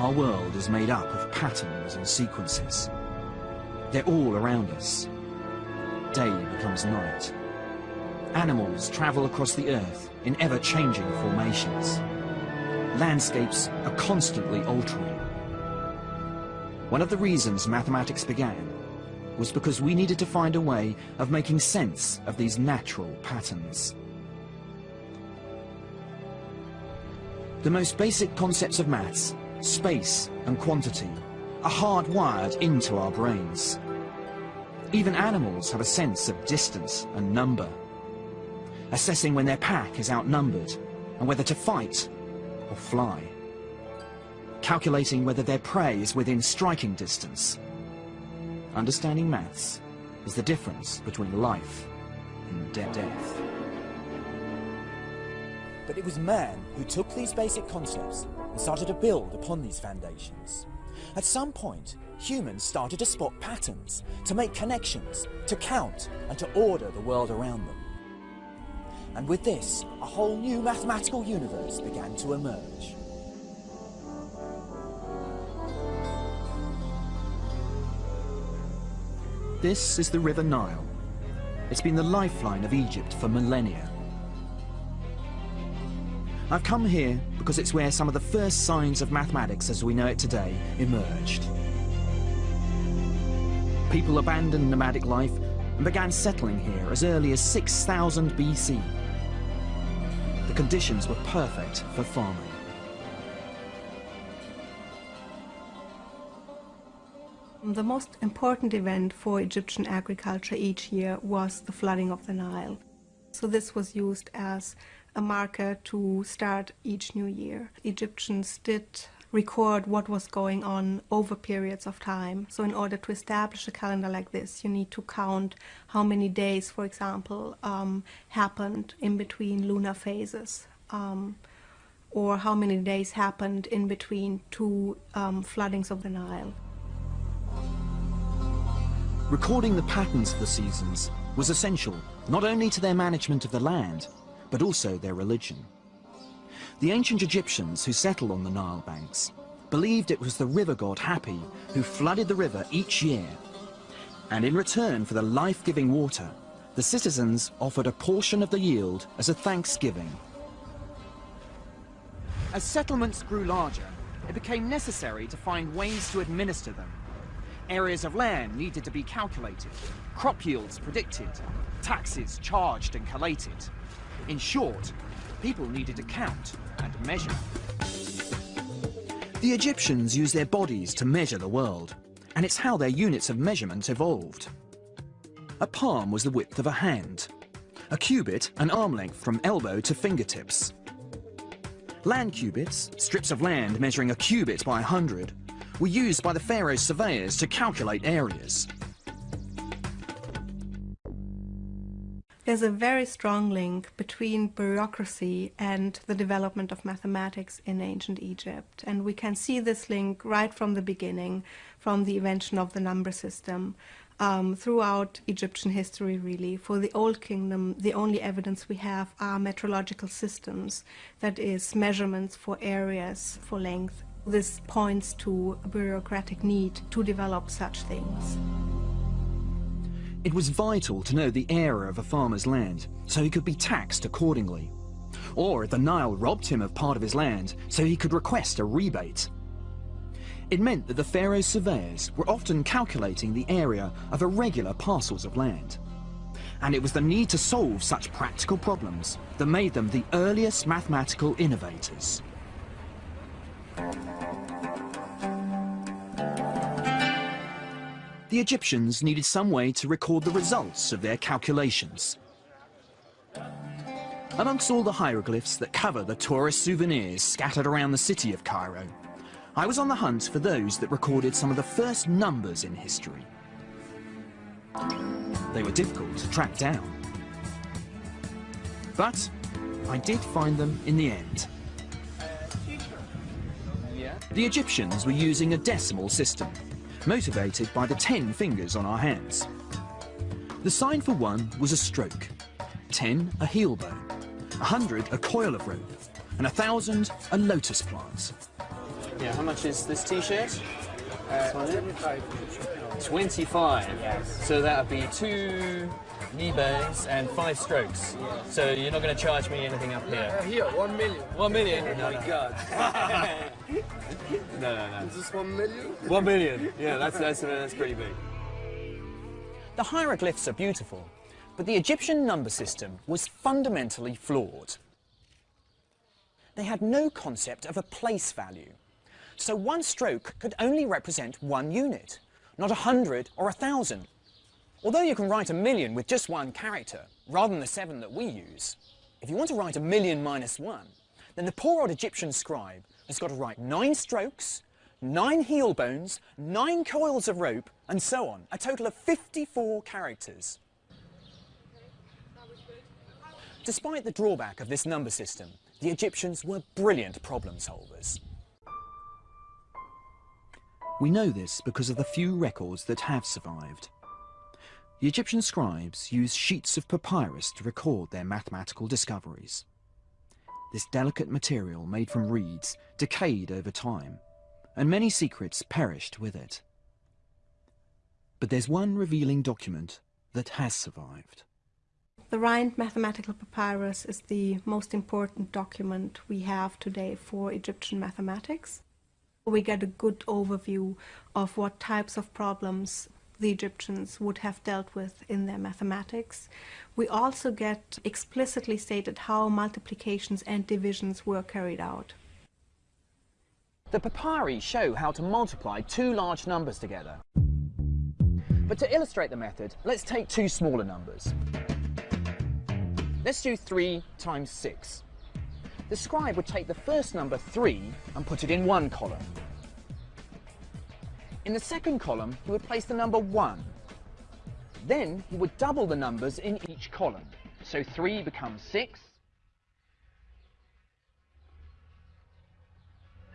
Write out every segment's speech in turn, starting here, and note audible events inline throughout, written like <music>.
Our world is made up of patterns and sequences. They're all around us. Day becomes night. Animals travel across the earth in ever-changing formations. Landscapes are constantly altering. One of the reasons mathematics began was because we needed to find a way of making sense of these natural patterns. The most basic concepts of maths, space and quantity, are hardwired into our brains. Even animals have a sense of distance and number, assessing when their pack is outnumbered and whether to fight or fly, calculating whether their prey is within striking distance. Understanding maths is the difference between life and death. But it was man who took these basic concepts and started to build upon these foundations. At some point, humans started to spot patterns, to make connections, to count, and to order the world around them. And with this, a whole new mathematical universe began to emerge. This is the River Nile. It's been the lifeline of Egypt for millennia. I've come here because it's where some of the first signs of mathematics as we know it today emerged. People abandoned nomadic life and began settling here as early as 6000 BC. The conditions were perfect for farming. The most important event for Egyptian agriculture each year was the flooding of the Nile. So this was used as a marker to start each new year. Egyptians did record what was going on over periods of time. So in order to establish a calendar like this, you need to count how many days, for example, um, happened in between lunar phases. Um, or how many days happened in between two um, floodings of the Nile. Recording the patterns of the seasons was essential not only to their management of the land, but also their religion. The ancient Egyptians who settled on the Nile banks believed it was the river god Hapi who flooded the river each year. And in return for the life-giving water, the citizens offered a portion of the yield as a thanksgiving. As settlements grew larger, it became necessary to find ways to administer them. Areas of land needed to be calculated, crop yields predicted, taxes charged and collated. In short, people needed to count and measure. The Egyptians used their bodies to measure the world, and it's how their units of measurement evolved. A palm was the width of a hand, a cubit an arm length from elbow to fingertips. Land cubits, strips of land measuring a cubit by a hundred, were used by the pharaoh's surveyors to calculate areas. There's a very strong link between bureaucracy and the development of mathematics in ancient Egypt. And we can see this link right from the beginning, from the invention of the number system, um, throughout Egyptian history, really. For the Old Kingdom, the only evidence we have are metrological systems, that is, measurements for areas, for length. This points to a bureaucratic need to develop such things. It was vital to know the area of a farmer's land, so he could be taxed accordingly. Or if the Nile robbed him of part of his land, so he could request a rebate. It meant that the pharaoh's surveyors were often calculating the area of irregular parcels of land. And it was the need to solve such practical problems that made them the earliest mathematical innovators. The Egyptians needed some way to record the results of their calculations. Amongst all the hieroglyphs that cover the tourist souvenirs scattered around the city of Cairo, I was on the hunt for those that recorded some of the first numbers in history. They were difficult to track down. But I did find them in the end. The Egyptians were using a decimal system, motivated by the 10 fingers on our hands. The sign for one was a stroke, 10 a heel bone, a 100 a coil of rope, and a 1,000 a lotus plant. Yeah, how much is this t-shirt? Uh, 25. 25. Yes. So that would be two knee bends and five strokes. So you're not going to charge me anything up here? Uh, here, one million. One million? Oh No, my no. god. <laughs> no, no, no. Is this one million? One million. Yeah, that's, that's, that's pretty big. The hieroglyphs are beautiful, but the Egyptian number system was fundamentally flawed. They had no concept of a place value, so one stroke could only represent one unit, not a hundred or a thousand. Although you can write a million with just one character, rather than the seven that we use, if you want to write a million minus one, then the poor old Egyptian scribe has got to write nine strokes, nine heel bones, nine coils of rope, and so on, a total of 54 characters. Despite the drawback of this number system, the Egyptians were brilliant problem solvers. We know this because of the few records that have survived. The Egyptian scribes used sheets of papyrus to record their mathematical discoveries. This delicate material made from reeds decayed over time, and many secrets perished with it. But there's one revealing document that has survived. The Rhind mathematical papyrus is the most important document we have today for Egyptian mathematics. We get a good overview of what types of problems the Egyptians would have dealt with in their mathematics. We also get explicitly stated how multiplications and divisions were carried out. The papyri show how to multiply two large numbers together. But to illustrate the method, let's take two smaller numbers. Let's do 3 times 6. The scribe would take the first number 3 and put it in one column. In the second column, he would place the number 1. Then he would double the numbers in each column. So 3 becomes 6,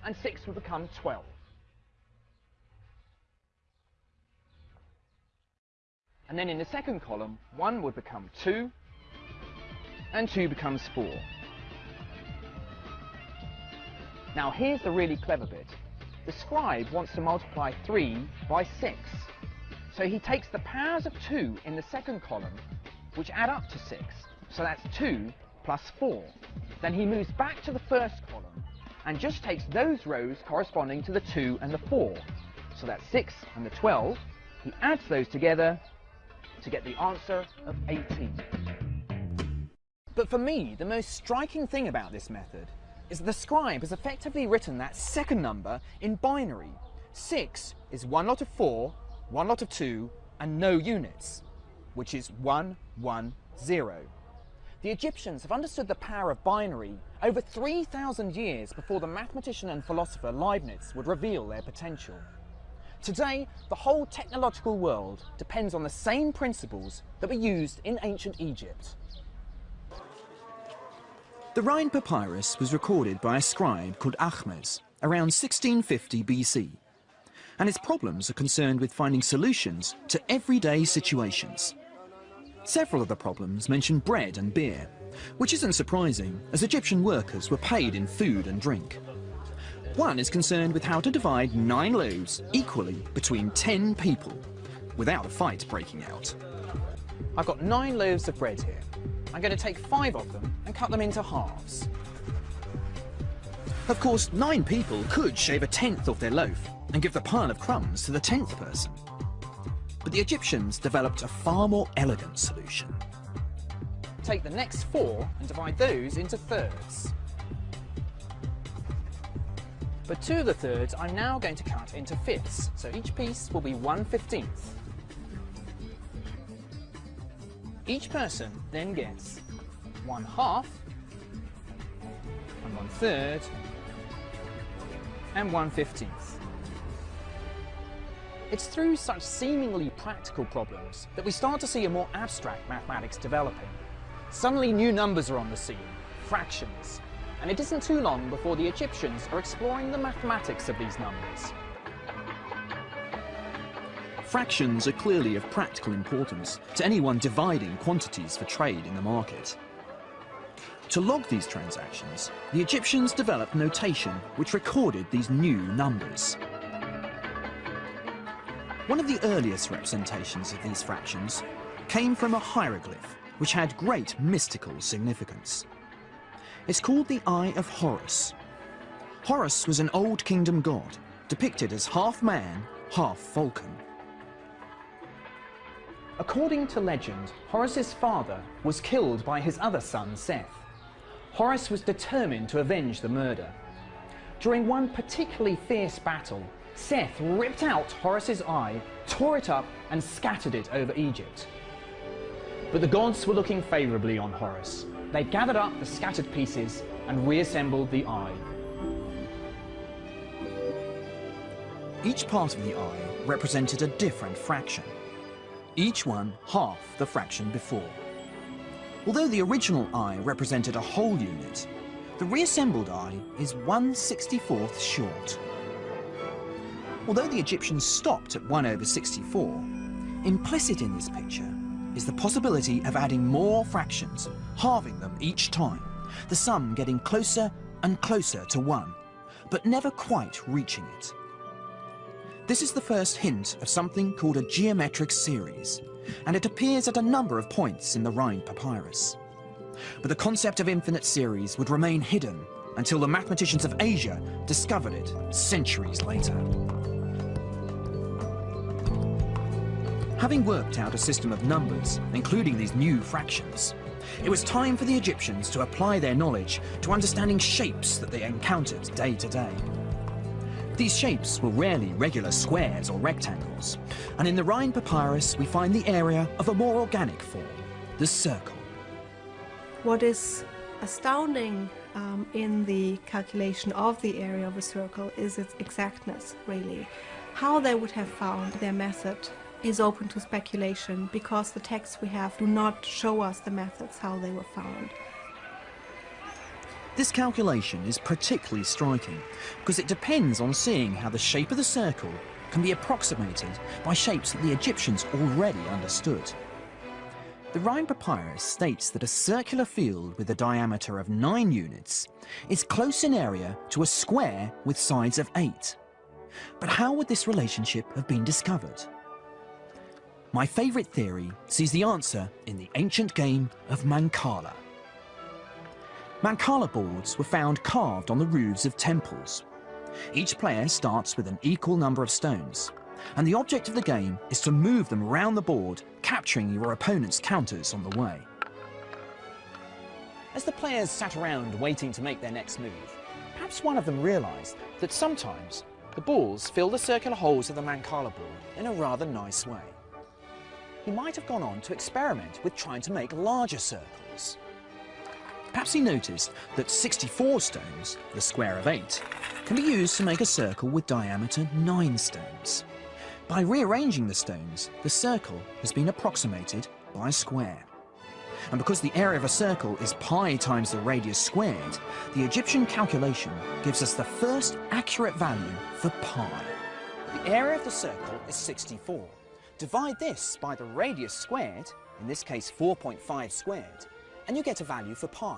and 6 would become 12. And then in the second column, 1 would become 2, and 2 becomes 4. Now here's the really clever bit. The scribe wants to multiply 3 by 6. So he takes the powers of 2 in the second column, which add up to 6. So that's 2 plus 4. Then he moves back to the first column and just takes those rows corresponding to the 2 and the 4. So that's 6 and the 12. He adds those together to get the answer of 18. But for me, the most striking thing about this method is that the scribe has effectively written that second number in binary. 6 is one lot of 4, one lot of 2, and no units, which is 1, 1, 0. The Egyptians have understood the power of binary over 3,000 years before the mathematician and philosopher Leibniz would reveal their potential. Today, the whole technological world depends on the same principles that were used in ancient Egypt. The Rhind Papyrus was recorded by a scribe called Ahmes around 1650 BC, and its problems are concerned with finding solutions to everyday situations. Several of the problems mention bread and beer, which isn't surprising as Egyptian workers were paid in food and drink. One is concerned with how to divide nine loaves equally between 10 people without a fight breaking out. I've got nine loaves of bread here. I'm going to take five of them and cut them into halves. Of course, nine people could shave a tenth off their loaf and give the pile of crumbs to the tenth person. But the Egyptians developed a far more elegant solution. Take the next four and divide those into thirds. But two of the thirds I'm now going to cut into fifths, so each piece will be one fifteenth. Each person then gets one half, and one third, and one fifteenth. It's through such seemingly practical problems that we start to see a more abstract mathematics developing. Suddenly new numbers are on the scene, fractions, and it isn't too long before the Egyptians are exploring the mathematics of these numbers. Fractions are clearly of practical importance to anyone dividing quantities for trade in the market. To log these transactions, the Egyptians developed notation which recorded these new numbers. One of the earliest representations of these fractions came from a hieroglyph which had great mystical significance. It's called the Eye of Horus. Horus was an Old Kingdom god, depicted as half man, half falcon. According to legend, Horus's father was killed by his other son, Seth. Horus was determined to avenge the murder. During one particularly fierce battle, Seth ripped out Horus's eye, tore it up, and scattered it over Egypt. But the gods were looking favourably on Horus. They gathered up the scattered pieces and reassembled the eye. Each part of the eye represented a different fraction, each one half the fraction before. Although the original eye represented a whole unit, the reassembled eye is 1 64th short. Although the Egyptians stopped at 1 over 64, implicit in this picture is the possibility of adding more fractions, halving them each time, the sum getting closer and closer to 1, but never quite reaching it. This is the first hint of something called a geometric series, and it appears at a number of points in the Rhind Papyrus. But the concept of infinite series would remain hidden until the mathematicians of Asia discovered it centuries later. Having worked out a system of numbers, including these new fractions, it was time for the Egyptians to apply their knowledge to understanding shapes that they encountered day to day. These shapes were rarely regular squares or rectangles, and in the Rhind Papyrus we find the area of a more organic form, the circle. What is astounding um, in the calculation of the area of a circle is its exactness, really. How they would have found their method is open to speculation because the texts we have do not show us the methods how they were found. This calculation is particularly striking because it depends on seeing how the shape of the circle can be approximated by shapes that the Egyptians already understood. The Rhind Papyrus states that a circular field with a diameter of 9 units is close in area to a square with sides of 8. But how would this relationship have been discovered? My favourite theory sees the answer in the ancient game of Mancala. Mancala boards were found carved on the roofs of temples. Each player starts with an equal number of stones, and the object of the game is to move them around the board, capturing your opponent's counters on the way. As the players sat around waiting to make their next move, perhaps one of them realised that sometimes the balls fill the circular holes of the Mancala board in a rather nice way. He might have gone on to experiment with trying to make larger circles. Perhaps he noticed that 64 stones, the square of 8, can be used to make a circle with diameter 9 stones. By rearranging the stones, the circle has been approximated by a square. And because the area of a circle is pi times the radius squared, the Egyptian calculation gives us the first accurate value for pi. The area of the circle is 64. Divide this by the radius squared, in this case 4.5 squared, and you get a value for pi.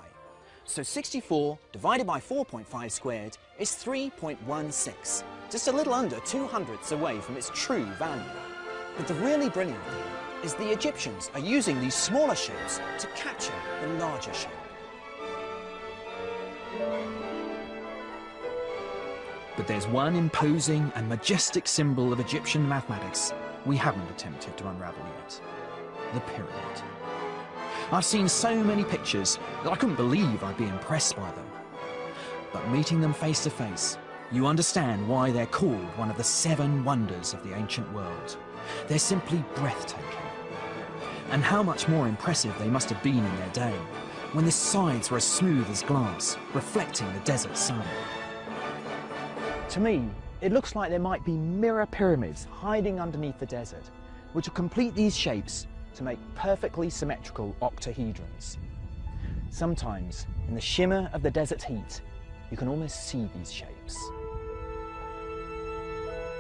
So 64 divided by 4.5 squared is 3.16, just a little under 2 hundredths away from its true value. But the really brilliant thing is the Egyptians are using these smaller shapes to capture the larger shape. But there's one imposing and majestic symbol of Egyptian mathematics we haven't attempted to unravel yet. The pyramid. I've seen so many pictures that I couldn't believe I'd be impressed by them. But meeting them face to face, you understand why they're called one of the seven wonders of the ancient world. They're simply breathtaking. And how much more impressive they must have been in their day, when the sides were as smooth as glass, reflecting the desert sun. To me, it looks like there might be mirror pyramids hiding underneath the desert, which will complete these shapes to make perfectly symmetrical octahedrons. Sometimes, in the shimmer of the desert heat, you can almost see these shapes.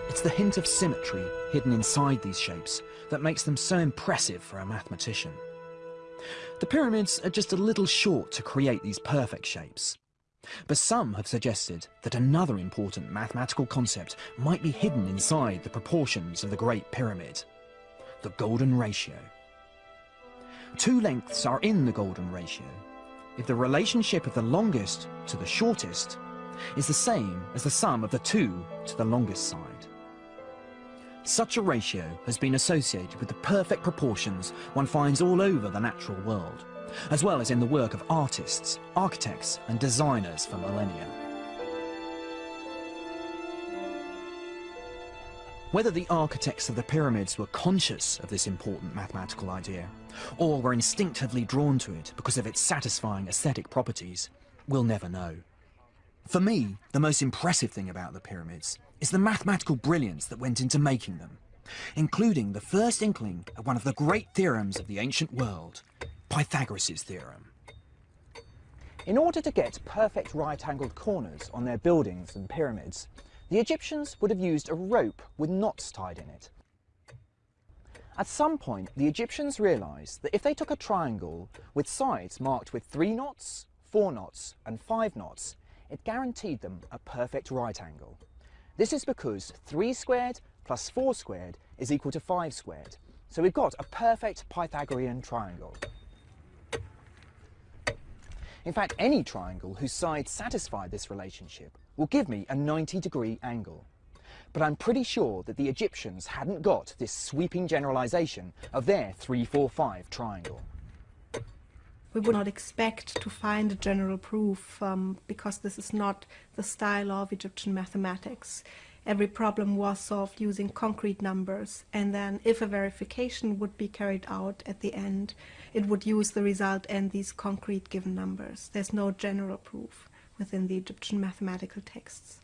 It's the hint of symmetry hidden inside these shapes that makes them so impressive for a mathematician. The pyramids are just a little short to create these perfect shapes. But some have suggested that another important mathematical concept might be hidden inside the proportions of the Great Pyramid the golden ratio. Two lengths are in the golden ratio if the relationship of the longest to the shortest is the same as the sum of the two to the longest side. Such a ratio has been associated with the perfect proportions one finds all over the natural world as well as in the work of artists, architects and designers for millennia. Whether the architects of the pyramids were conscious of this important mathematical idea, or were instinctively drawn to it because of its satisfying aesthetic properties, we'll never know. For me, the most impressive thing about the pyramids is the mathematical brilliance that went into making them, including the first inkling of one of the great theorems of the ancient world, Pythagoras' theorem. In order to get perfect right-angled corners on their buildings and pyramids, the Egyptians would have used a rope with knots tied in it. At some point, the Egyptians realised that if they took a triangle with sides marked with three knots, four knots and five knots, it guaranteed them a perfect right angle. This is because 3 squared plus 4 squared is equal to 5 squared. So we've got a perfect Pythagorean triangle. In fact, any triangle whose sides satisfy this relationship will give me a 90 degree angle. But I'm pretty sure that the Egyptians hadn't got this sweeping generalisation of their 345 triangle. We would not expect to find a general proof um, because this is not the style of Egyptian mathematics. Every problem was solved using concrete numbers, and then if a verification would be carried out at the end, it would use the result and these concrete given numbers. There's no general proof within the Egyptian mathematical texts.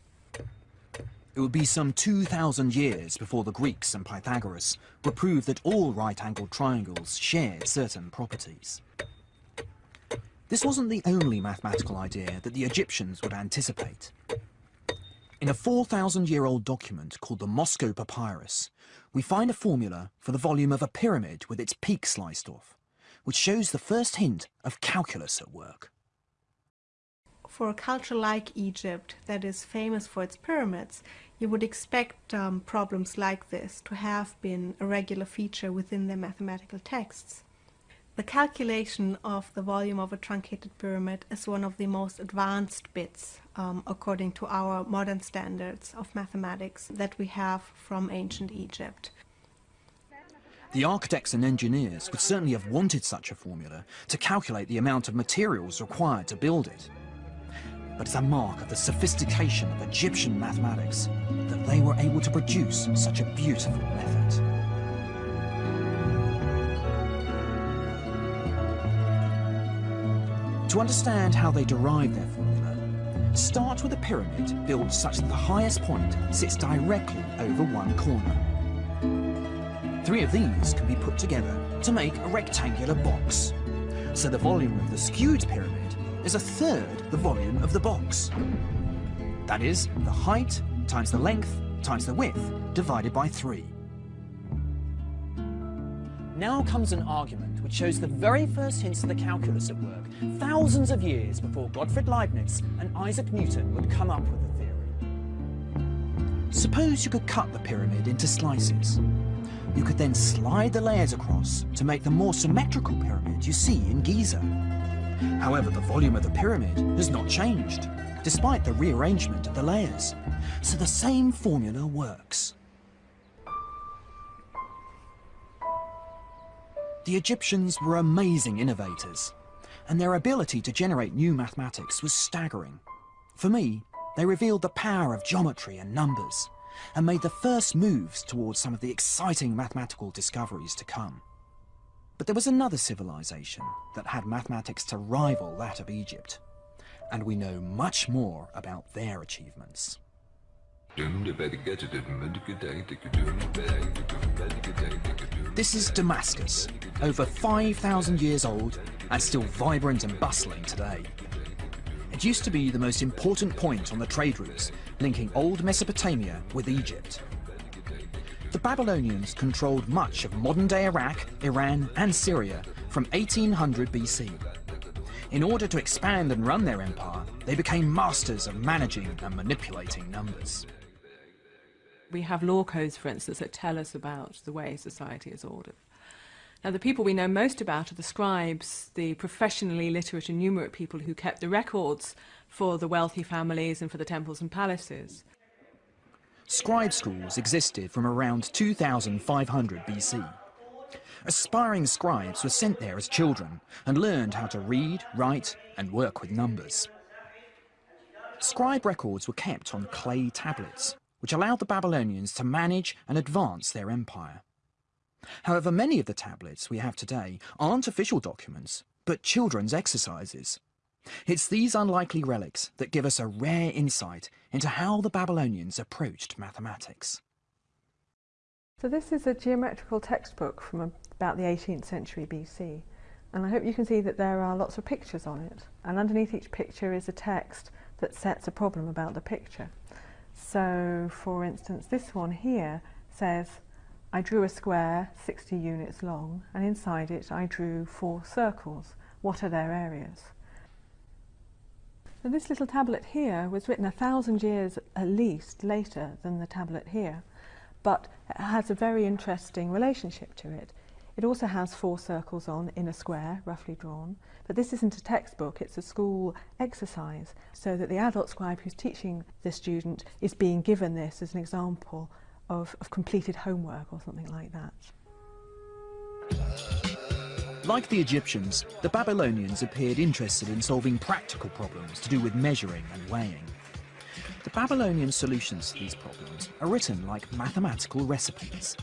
It would be some 2,000 years before the Greeks and Pythagoras would prove that all right-angled triangles shared certain properties. This wasn't the only mathematical idea that the Egyptians would anticipate. In a 4,000-year-old document called the Moscow Papyrus, we find a formula for the volume of a pyramid with its peak sliced off, which shows the first hint of calculus at work. For a culture like Egypt that is famous for its pyramids, you would expect um, problems like this to have been a regular feature within their mathematical texts. The calculation of the volume of a truncated pyramid is one of the most advanced bits, um, according to our modern standards of mathematics, that we have from ancient Egypt. The architects and engineers would certainly have wanted such a formula to calculate the amount of materials required to build it. But it's a mark of the sophistication of Egyptian mathematics that they were able to produce such a beautiful method. To understand how they derived their formula, start with a pyramid built such that the highest point sits directly over one corner. Three of these can be put together to make a rectangular box. So the volume of the skewed pyramid is a third the volume of the box. That is, the height times the length times the width divided by three. Now comes an argument which shows the very first hints of the calculus at work, thousands of years before Gottfried Leibniz and Isaac Newton would come up with the theory. Suppose you could cut the pyramid into slices. You could then slide the layers across to make the more symmetrical pyramid you see in Giza. However, the volume of the pyramid has not changed, despite the rearrangement of the layers. So the same formula works. The Egyptians were amazing innovators, and their ability to generate new mathematics was staggering. For me, they revealed the power of geometry and numbers, and made the first moves towards some of the exciting mathematical discoveries to come. But there was another civilization that had mathematics to rival that of Egypt, and we know much more about their achievements. This is Damascus, over 5,000 years old and still vibrant and bustling today. It used to be the most important point on the trade routes linking old Mesopotamia with Egypt. The Babylonians controlled much of modern-day Iraq, Iran and Syria from 1800 BC. In order to expand and run their empire, they became masters of managing and manipulating numbers. We have law codes, for instance, that tell us about the way society is ordered. Now, the people we know most about are the scribes, the professionally literate and numerate people who kept the records for the wealthy families and for the temples and palaces. Scribe schools existed from around 2500 BC. Aspiring scribes were sent there as children and learned how to read, write and work with numbers. Scribe records were kept on clay tablets, which allowed the Babylonians to manage and advance their empire. However, many of the tablets we have today aren't official documents, but children's exercises. It's these unlikely relics that give us a rare insight into how the Babylonians approached mathematics. So this is a geometrical textbook from about the 18th century BC. And I hope you can see that there are lots of pictures on it. And underneath each picture is a text that sets a problem about the picture. So, for instance, this one here says, I drew a square 60 units long, and inside it I drew four circles. What are their areas? So this little tablet here was written a thousand years at least later than the tablet here, but it has a very interesting relationship to it. It also has four circles on in a square, roughly drawn, but this isn't a textbook, it's a school exercise, so that the adult scribe who's teaching the student is being given this as an example of, of completed homework or something like that. Like the Egyptians, the Babylonians appeared interested in solving practical problems to do with measuring and weighing. The Babylonian solutions to these problems are written like mathematical recipes.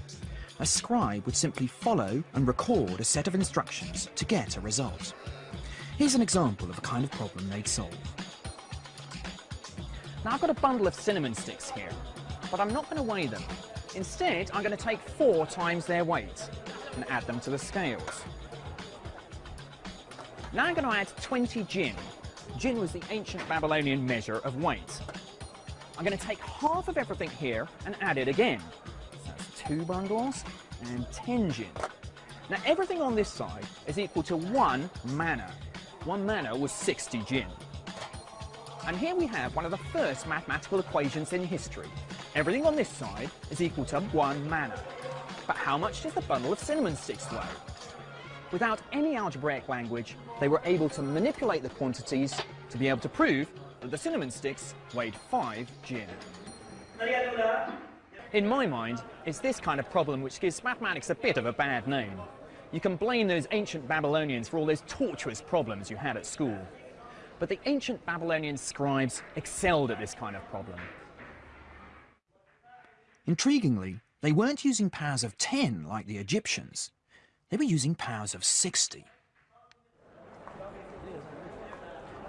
A scribe would simply follow and record a set of instructions to get a result. Here's an example of a kind of problem they'd solve. Now I've got a bundle of cinnamon sticks here, but I'm not going to weigh them. Instead, I'm going to take four times their weight and add them to the scales. Now I'm going to add 20 gin. Gin was the ancient Babylonian measure of weight. I'm going to take half of everything here and add it again. So that's two bundles and 10 gin. Now everything on this side is equal to one manna. One manna was 60 gin. And here we have one of the first mathematical equations in history. Everything on this side is equal to one manna. But how much does the bundle of cinnamon sticks weigh? Without any algebraic language, they were able to manipulate the quantities to be able to prove that the cinnamon sticks weighed 5 gin. In my mind, it's this kind of problem which gives mathematics a bit of a bad name. You can blame those ancient Babylonians for all those tortuous problems you had at school. But the ancient Babylonian scribes excelled at this kind of problem. Intriguingly, they weren't using powers of 10 like the Egyptians. They were using powers of 60.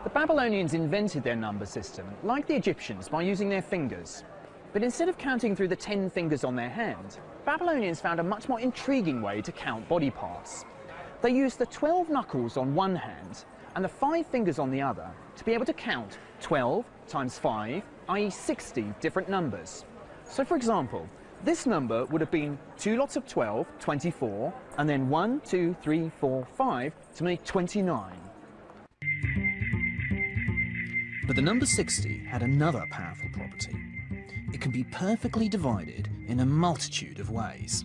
The Babylonians invented their number system, like the Egyptians, by using their fingers. But instead of counting through the 10 fingers on their hand, Babylonians found a much more intriguing way to count body parts. They used the 12 knuckles on one hand and the five fingers on the other to be able to count 12 times 5, i.e. 60 different numbers. So for example, this number would have been two lots of 12, 24, and then 1, 2, 3, 4, 5 to make 29. But the number 60 had another powerful property. It can be perfectly divided in a multitude of ways.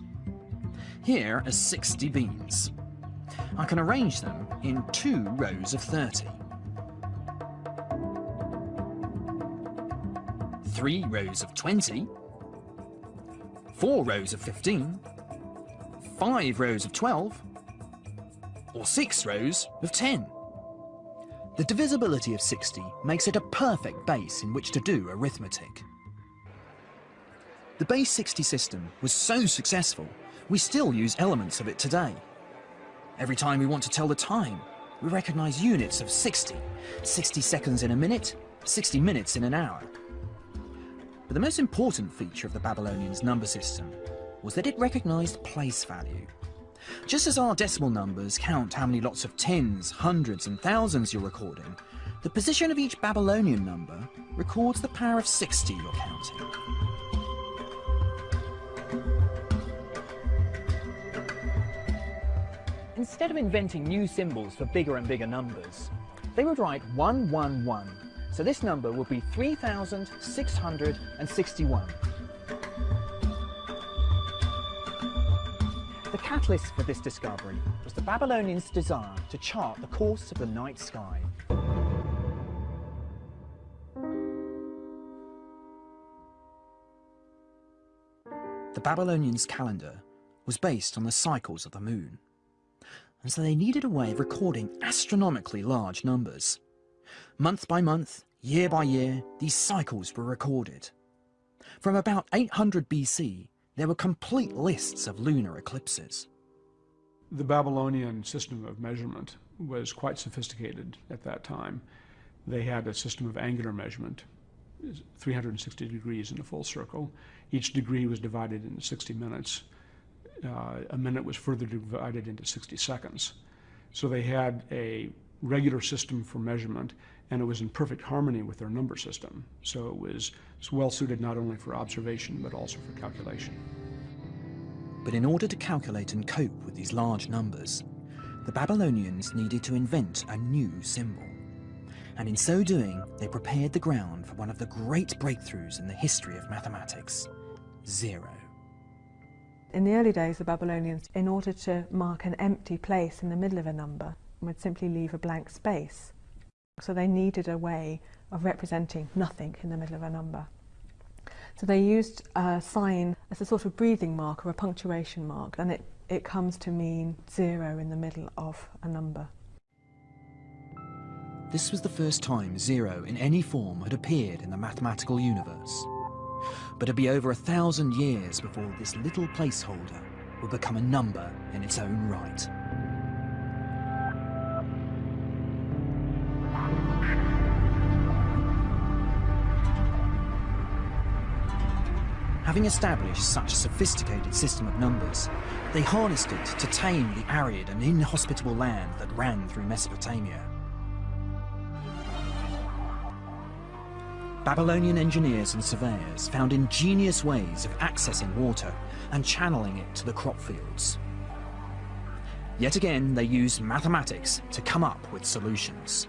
Here are 60 beans. I can arrange them in two rows of 30. Three rows of 20. Four rows of 15. Five rows of 12. Or six rows of 10. The divisibility of 60 makes it a perfect base in which to do arithmetic. The base 60 system was so successful, we still use elements of it today. Every time we want to tell the time, we recognize units of 60, 60 seconds in a minute, 60 minutes in an hour. But the most important feature of the Babylonians' number system was that it recognized place value. Just as our decimal numbers count how many lots of tens, hundreds and thousands you're recording, the position of each Babylonian number records the power of 60 you're counting. Instead of inventing new symbols for bigger and bigger numbers, they would write 111 so this number would be 3,661. The catalyst for this discovery was the Babylonians' desire to chart the course of the night sky. The Babylonians' calendar was based on the cycles of the moon, and so they needed a way of recording astronomically large numbers. Month by month, year by year, these cycles were recorded. From about 800 BC, there were complete lists of lunar eclipses. The Babylonian system of measurement was quite sophisticated at that time. They had a system of angular measurement, 360 degrees in a full circle. Each degree was divided into 60 minutes. Uh, a minute was further divided into 60 seconds. So they had a regular system for measurement, and it was in perfect harmony with their number system. So it was, was well suited not only for observation, but also for calculation. But in order to calculate and cope with these large numbers, the Babylonians needed to invent a new symbol. And in so doing, they prepared the ground for one of the great breakthroughs in the history of mathematics, zero. In the early days, the Babylonians, in order to mark an empty place in the middle of a number, would simply leave a blank space. So they needed a way of representing nothing in the middle of a number. So they used a sign as a sort of breathing mark or a punctuation mark, and it, it comes to mean zero in the middle of a number. This was the first time zero in any form had appeared in the mathematical universe. But it'd be over a thousand years before this little placeholder would become a number in its own right. Having established such a sophisticated system of numbers, they harnessed it to tame the arid and inhospitable land that ran through Mesopotamia. Babylonian engineers and surveyors found ingenious ways of accessing water and channeling it to the crop fields. Yet again, they used mathematics to come up with solutions.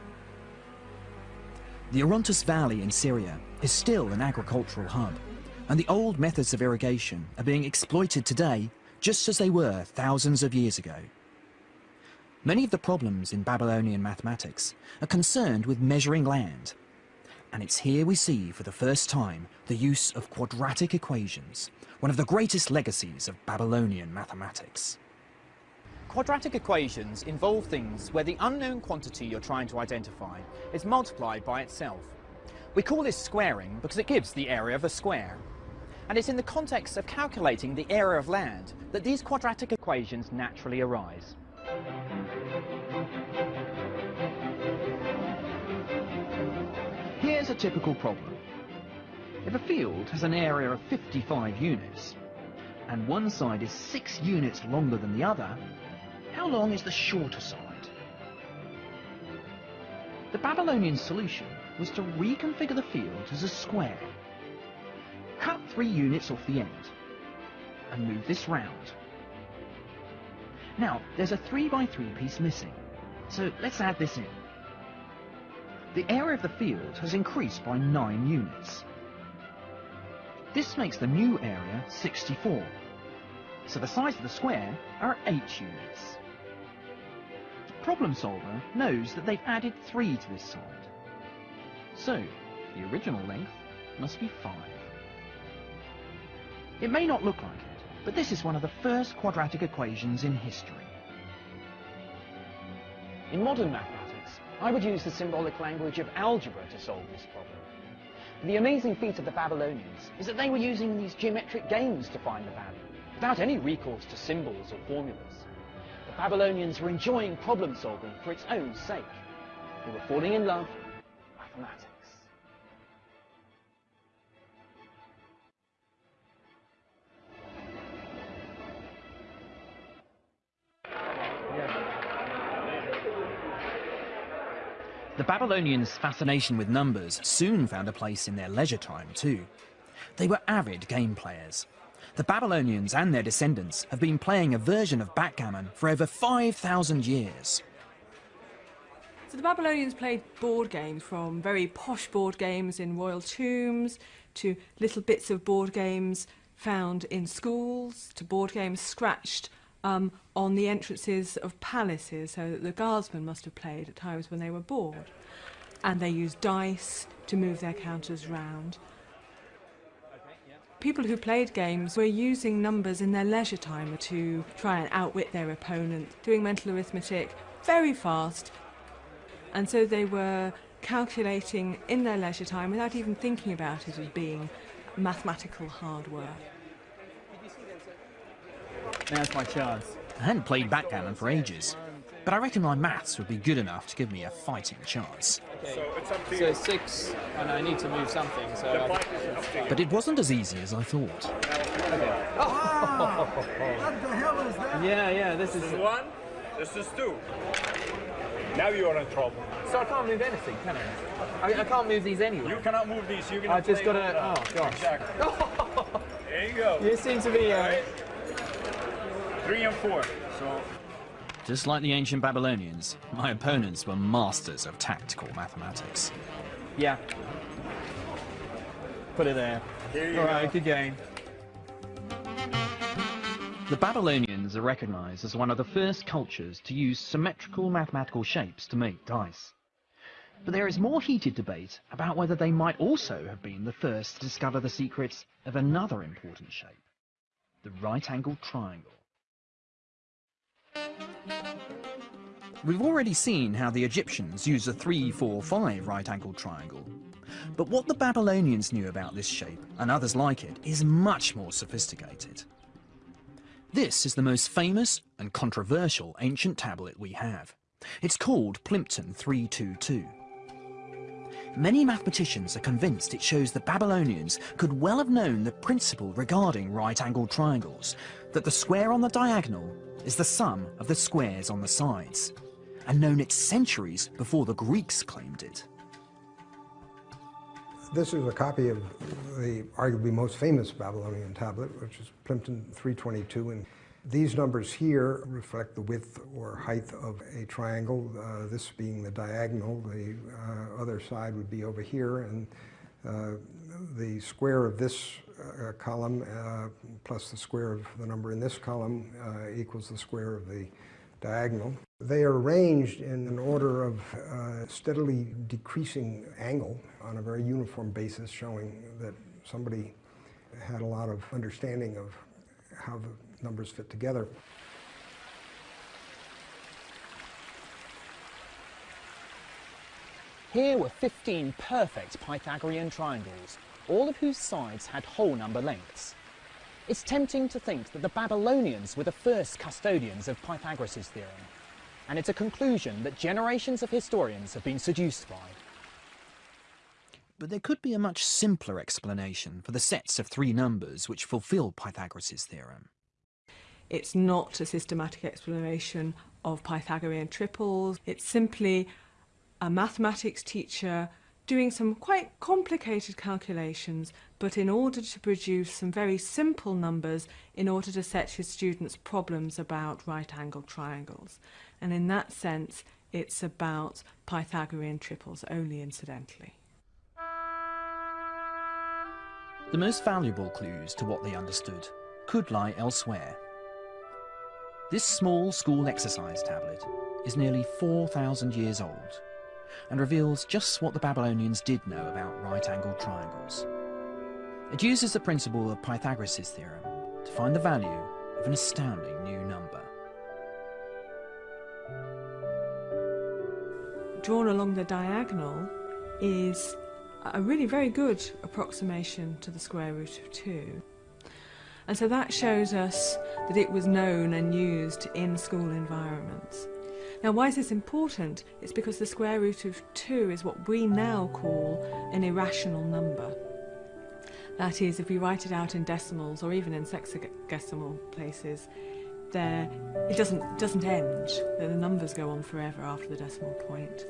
The Orontes Valley in Syria is still an agricultural hub, and the old methods of irrigation are being exploited today just as they were thousands of years ago. Many of the problems in Babylonian mathematics are concerned with measuring land, and it's here we see for the first time the use of quadratic equations, one of the greatest legacies of Babylonian mathematics. Quadratic equations involve things where the unknown quantity you're trying to identify is multiplied by itself. We call this squaring because it gives the area of a square and it's in the context of calculating the area of land that these quadratic equations naturally arise. Here's a typical problem. If a field has an area of 55 units, and one side is 6 units longer than the other, how long is the shorter side? The Babylonian solution was to reconfigure the field as a square cut three units off the end and move this round. Now, there's a 3 by 3 piece missing, so let's add this in. The area of the field has increased by 9 units. This makes the new area 64, so the size of the square are 8 units. The problem solver knows that they've added 3 to this side, so the original length must be 5. It may not look like it, but this is one of the first quadratic equations in history. In modern mathematics, I would use the symbolic language of algebra to solve this problem. The amazing feat of the Babylonians is that they were using these geometric games to find the value, without any recourse to symbols or formulas. The Babylonians were enjoying problem solving for its own sake. They were falling in love with mathematics. The Babylonians' fascination with numbers soon found a place in their leisure time too. They were avid game players, The Babylonians and their descendants have been playing a version of backgammon for over 5,000 years. So the Babylonians played board games from very posh board games in royal tombs to little bits of board games found in schools to board games scratched um, on the entrances of palaces so that the guardsmen must have played at times when they were bored. And they used dice to move their counters round. People who played games were using numbers in their leisure time to try and outwit their opponent, doing mental arithmetic very fast. And so they were calculating in their leisure time without even thinking about it as being mathematical hard work. Now's my chance. I hadn't played backgammon for ages, but I reckon my maths would be good enough to give me a fighting chance. So it's up to so six, and I need to move something. So but it wasn't as easy as I thought. Okay. Ah, <laughs> what the hell is that? Yeah, yeah. This, this is, is one. This is two. Now you are in trouble. So I can't move anything, can I? I, I can't move these anyway. You cannot move these. You can. I just got to. Oh gosh. Exactly. <laughs> there you go. You seem to be. Uh, right. Three and four. So. Just like the ancient Babylonians, my opponents were masters of tactical mathematics. Yeah. Put it there. All right, go. good game. The Babylonians are recognized as one of the first cultures to use symmetrical mathematical shapes to make dice. But there is more heated debate about whether they might also have been the first to discover the secrets of another important shape, the right-angled triangle. We've already seen how the Egyptians used a 3-4-5 right-angled triangle. But what the Babylonians knew about this shape, and others like it, is much more sophisticated. This is the most famous and controversial ancient tablet we have. It's called Plimpton 322. Many mathematicians are convinced it shows the Babylonians could well have known the principle regarding right-angled triangles, that the square on the diagonal is the sum of the squares on the sides and known it centuries before the Greeks claimed it. This is a copy of the arguably most famous Babylonian tablet, which is Plimpton 322. And these numbers here reflect the width or height of a triangle, uh, this being the diagonal. The uh, other side would be over here, and uh, the square of this uh, column uh, plus the square of the number in this column uh, equals the square of the diagonal. They are arranged in an order of uh, steadily decreasing angle on a very uniform basis, showing that somebody had a lot of understanding of how the numbers fit together. Here were 15 perfect Pythagorean triangles, all of whose sides had whole number lengths. It's tempting to think that the Babylonians were the first custodians of Pythagoras' theorem, and it's a conclusion that generations of historians have been seduced by. But there could be a much simpler explanation for the sets of three numbers which fulfill Pythagoras' theorem. It's not a systematic explanation of Pythagorean triples. It's simply a mathematics teacher doing some quite complicated calculations, but in order to produce some very simple numbers in order to set his students problems about right-angled triangles. And in that sense, it's about Pythagorean triples only incidentally. The most valuable clues to what they understood could lie elsewhere. This small school exercise tablet is nearly 4,000 years old and reveals just what the Babylonians did know about right-angled triangles. It uses the principle of Pythagoras' theorem to find the value of an astounding new number. Drawn along the diagonal is a really very good approximation to the square root of 2. And so that shows us that it was known and used in school environments. Now why is this important? It's because the square root of 2 is what we now call an irrational number. That is, if we write it out in decimals or even in sexagesimal places, there it doesn't doesn't end. The numbers go on forever after the decimal point.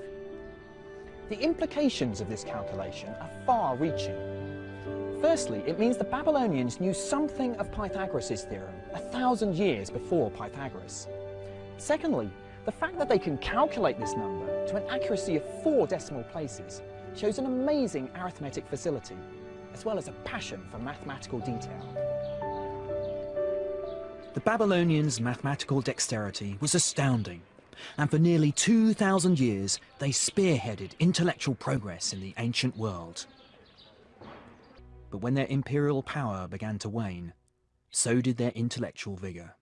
The implications of this calculation are far-reaching. Firstly, it means the Babylonians knew something of Pythagoras' theorem a thousand years before Pythagoras. Secondly, the fact that they can calculate this number to an accuracy of four decimal places shows an amazing arithmetic facility, as well as a passion for mathematical detail. The Babylonians' mathematical dexterity was astounding, and for nearly 2,000 years they spearheaded intellectual progress in the ancient world. But when their imperial power began to wane, so did their intellectual vigour.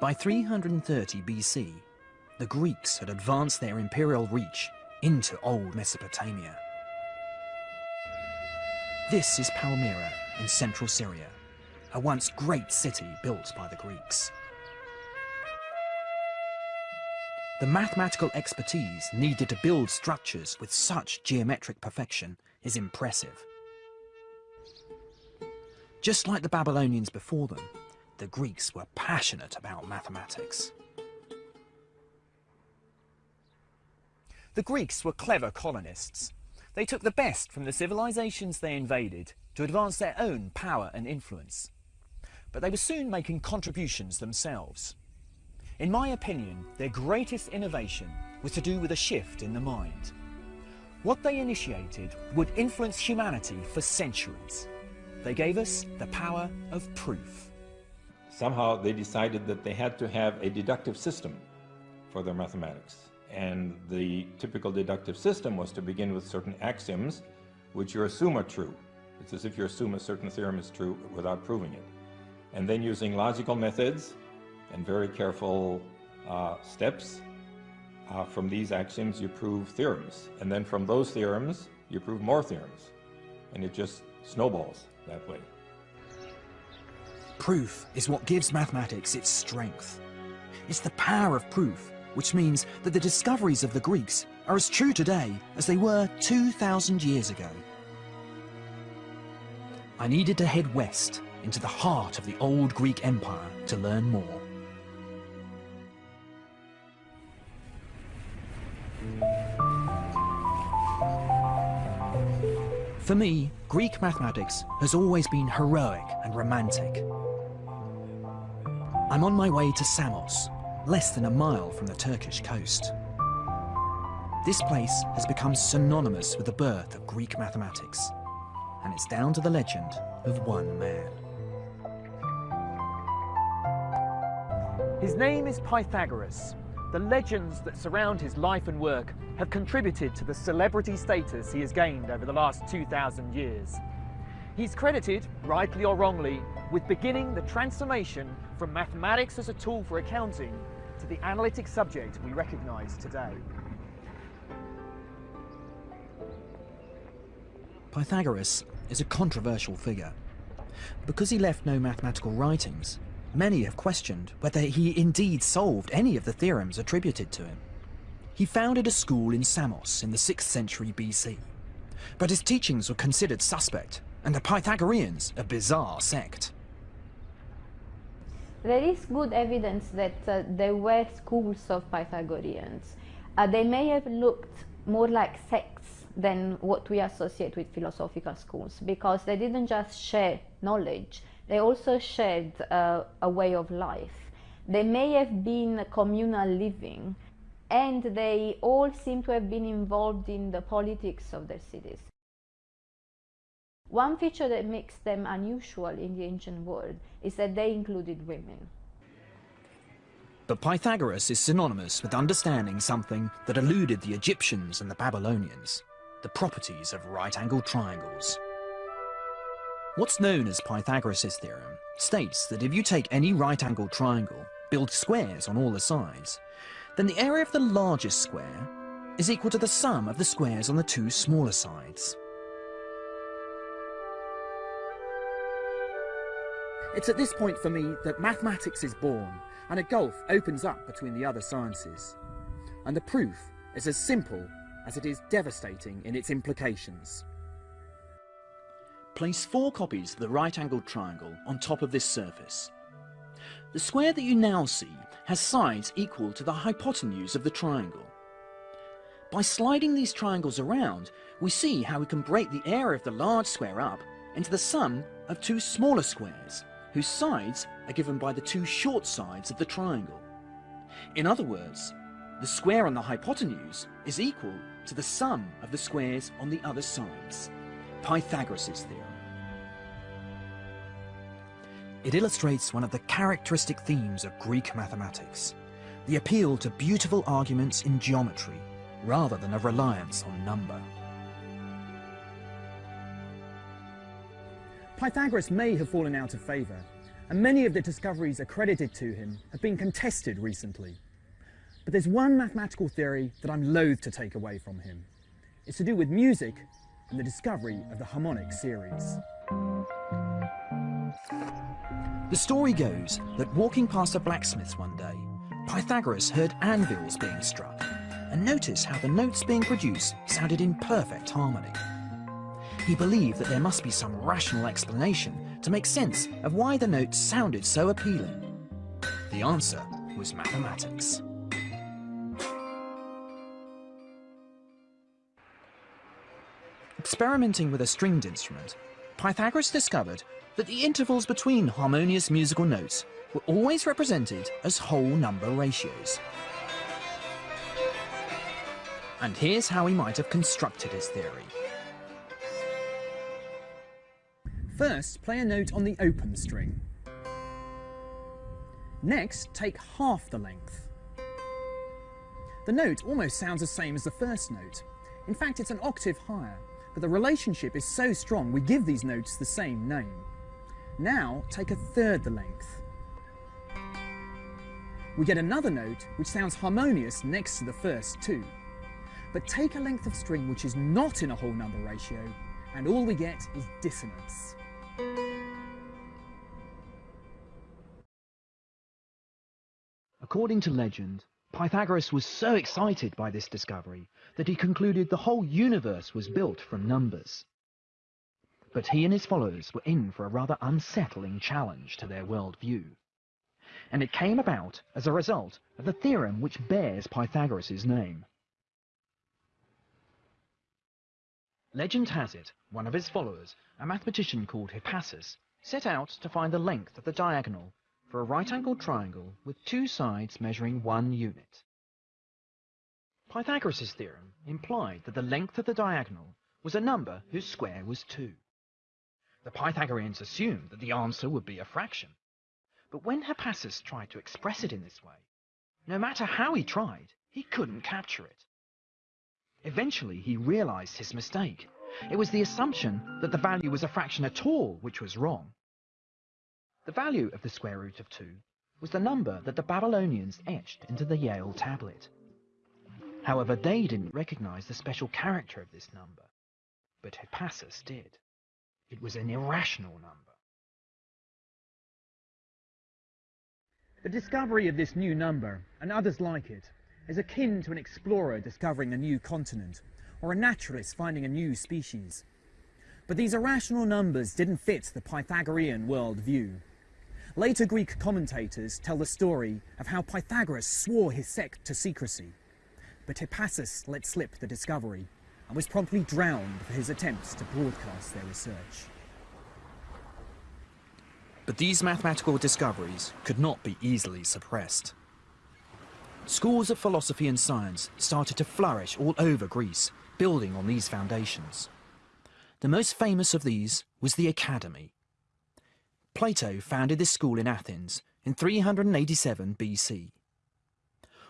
By 330 BC, the Greeks had advanced their imperial reach into old Mesopotamia. This is Palmyra in central Syria, a once great city built by the Greeks. The mathematical expertise needed to build structures with such geometric perfection is impressive. Just like the Babylonians before them, the Greeks were passionate about mathematics. The Greeks were clever colonists. They took the best from the civilizations they invaded to advance their own power and influence. But they were soon making contributions themselves. In my opinion, their greatest innovation was to do with a shift in the mind. What they initiated would influence humanity for centuries. They gave us the power of proof somehow they decided that they had to have a deductive system for their mathematics. And the typical deductive system was to begin with certain axioms which you assume are true. It's as if you assume a certain theorem is true without proving it. And then using logical methods and very careful uh, steps, uh, from these axioms you prove theorems. And then from those theorems you prove more theorems. And it just snowballs that way. Proof is what gives mathematics its strength. It's the power of proof, which means that the discoveries of the Greeks are as true today as they were 2,000 years ago. I needed to head west into the heart of the old Greek Empire to learn more. For me, Greek mathematics has always been heroic and romantic. I'm on my way to Samos, less than a mile from the Turkish coast. This place has become synonymous with the birth of Greek mathematics, and it's down to the legend of one man. His name is Pythagoras. The legends that surround his life and work have contributed to the celebrity status he has gained over the last 2,000 years. He's credited, rightly or wrongly, with beginning the transformation from mathematics as a tool for accounting to the analytic subject we recognise today. Pythagoras is a controversial figure. Because he left no mathematical writings, many have questioned whether he indeed solved any of the theorems attributed to him. He founded a school in Samos in the 6th century BC, but his teachings were considered suspect, and the Pythagoreans a bizarre sect. There is good evidence that uh, there were schools of Pythagoreans. Uh, they may have looked more like sects than what we associate with philosophical schools because they didn't just share knowledge, they also shared uh, a way of life. They may have been communal living and they all seem to have been involved in the politics of their cities. One feature that makes them unusual in the ancient world is that they included women. But Pythagoras is synonymous with understanding something that eluded the Egyptians and the Babylonians, the properties of right-angled triangles. What's known as Pythagoras' theorem states that if you take any right-angled triangle, build squares on all the sides, then the area of the largest square is equal to the sum of the squares on the two smaller sides. It's at this point for me that mathematics is born and a gulf opens up between the other sciences. And the proof is as simple as it is devastating in its implications. Place four copies of the right-angled triangle on top of this surface. The square that you now see has sides equal to the hypotenuse of the triangle. By sliding these triangles around, we see how we can break the area of the large square up into the sum of two smaller squares, whose sides are given by the two short sides of the triangle. In other words, the square on the hypotenuse is equal to the sum of the squares on the other sides. Pythagoras' theorem. It illustrates one of the characteristic themes of Greek mathematics, the appeal to beautiful arguments in geometry rather than a reliance on number. Pythagoras may have fallen out of favour, and many of the discoveries accredited to him have been contested recently. But there's one mathematical theory that I'm loath to take away from him. It's to do with music and the discovery of the harmonic series. The story goes that walking past a blacksmith's one day, Pythagoras heard anvils being struck and noticed how the notes being produced sounded in perfect harmony. He believed that there must be some rational explanation to make sense of why the notes sounded so appealing. The answer was mathematics. Experimenting with a stringed instrument, Pythagoras discovered that the intervals between harmonious musical notes were always represented as whole number ratios. And here's how he might have constructed his theory. First, play a note on the open string. Next, take half the length. The note almost sounds the same as the first note. In fact, it's an octave higher, but the relationship is so strong we give these notes the same name. Now, take a third the length. We get another note which sounds harmonious next to the first two. But take a length of string which is not in a whole number ratio, and all we get is dissonance. According to legend, Pythagoras was so excited by this discovery that he concluded the whole universe was built from numbers. But he and his followers were in for a rather unsettling challenge to their worldview. And it came about as a result of the theorem which bears Pythagoras' name. Legend has it, one of his followers, a mathematician called Hippasus, set out to find the length of the diagonal for a right-angled triangle with two sides measuring one unit. Pythagoras' theorem implied that the length of the diagonal was a number whose square was 2. The Pythagoreans assumed that the answer would be a fraction. But when Hippasus tried to express it in this way, no matter how he tried, he couldn't capture it. Eventually, he realized his mistake. It was the assumption that the value was a fraction at all which was wrong. The value of the square root of 2 was the number that the Babylonians etched into the Yale tablet. However, they didn't recognize the special character of this number, but Hippasus did. It was an irrational number. The discovery of this new number, and others like it, is akin to an explorer discovering a new continent, or a naturalist finding a new species. But these irrational numbers didn't fit the Pythagorean worldview. Later Greek commentators tell the story of how Pythagoras swore his sect to secrecy, but Hippasus let slip the discovery and was promptly drowned for his attempts to broadcast their research. But these mathematical discoveries could not be easily suppressed. Schools of philosophy and science started to flourish all over Greece, building on these foundations. The most famous of these was the Academy. Plato founded this school in Athens in 387 BC.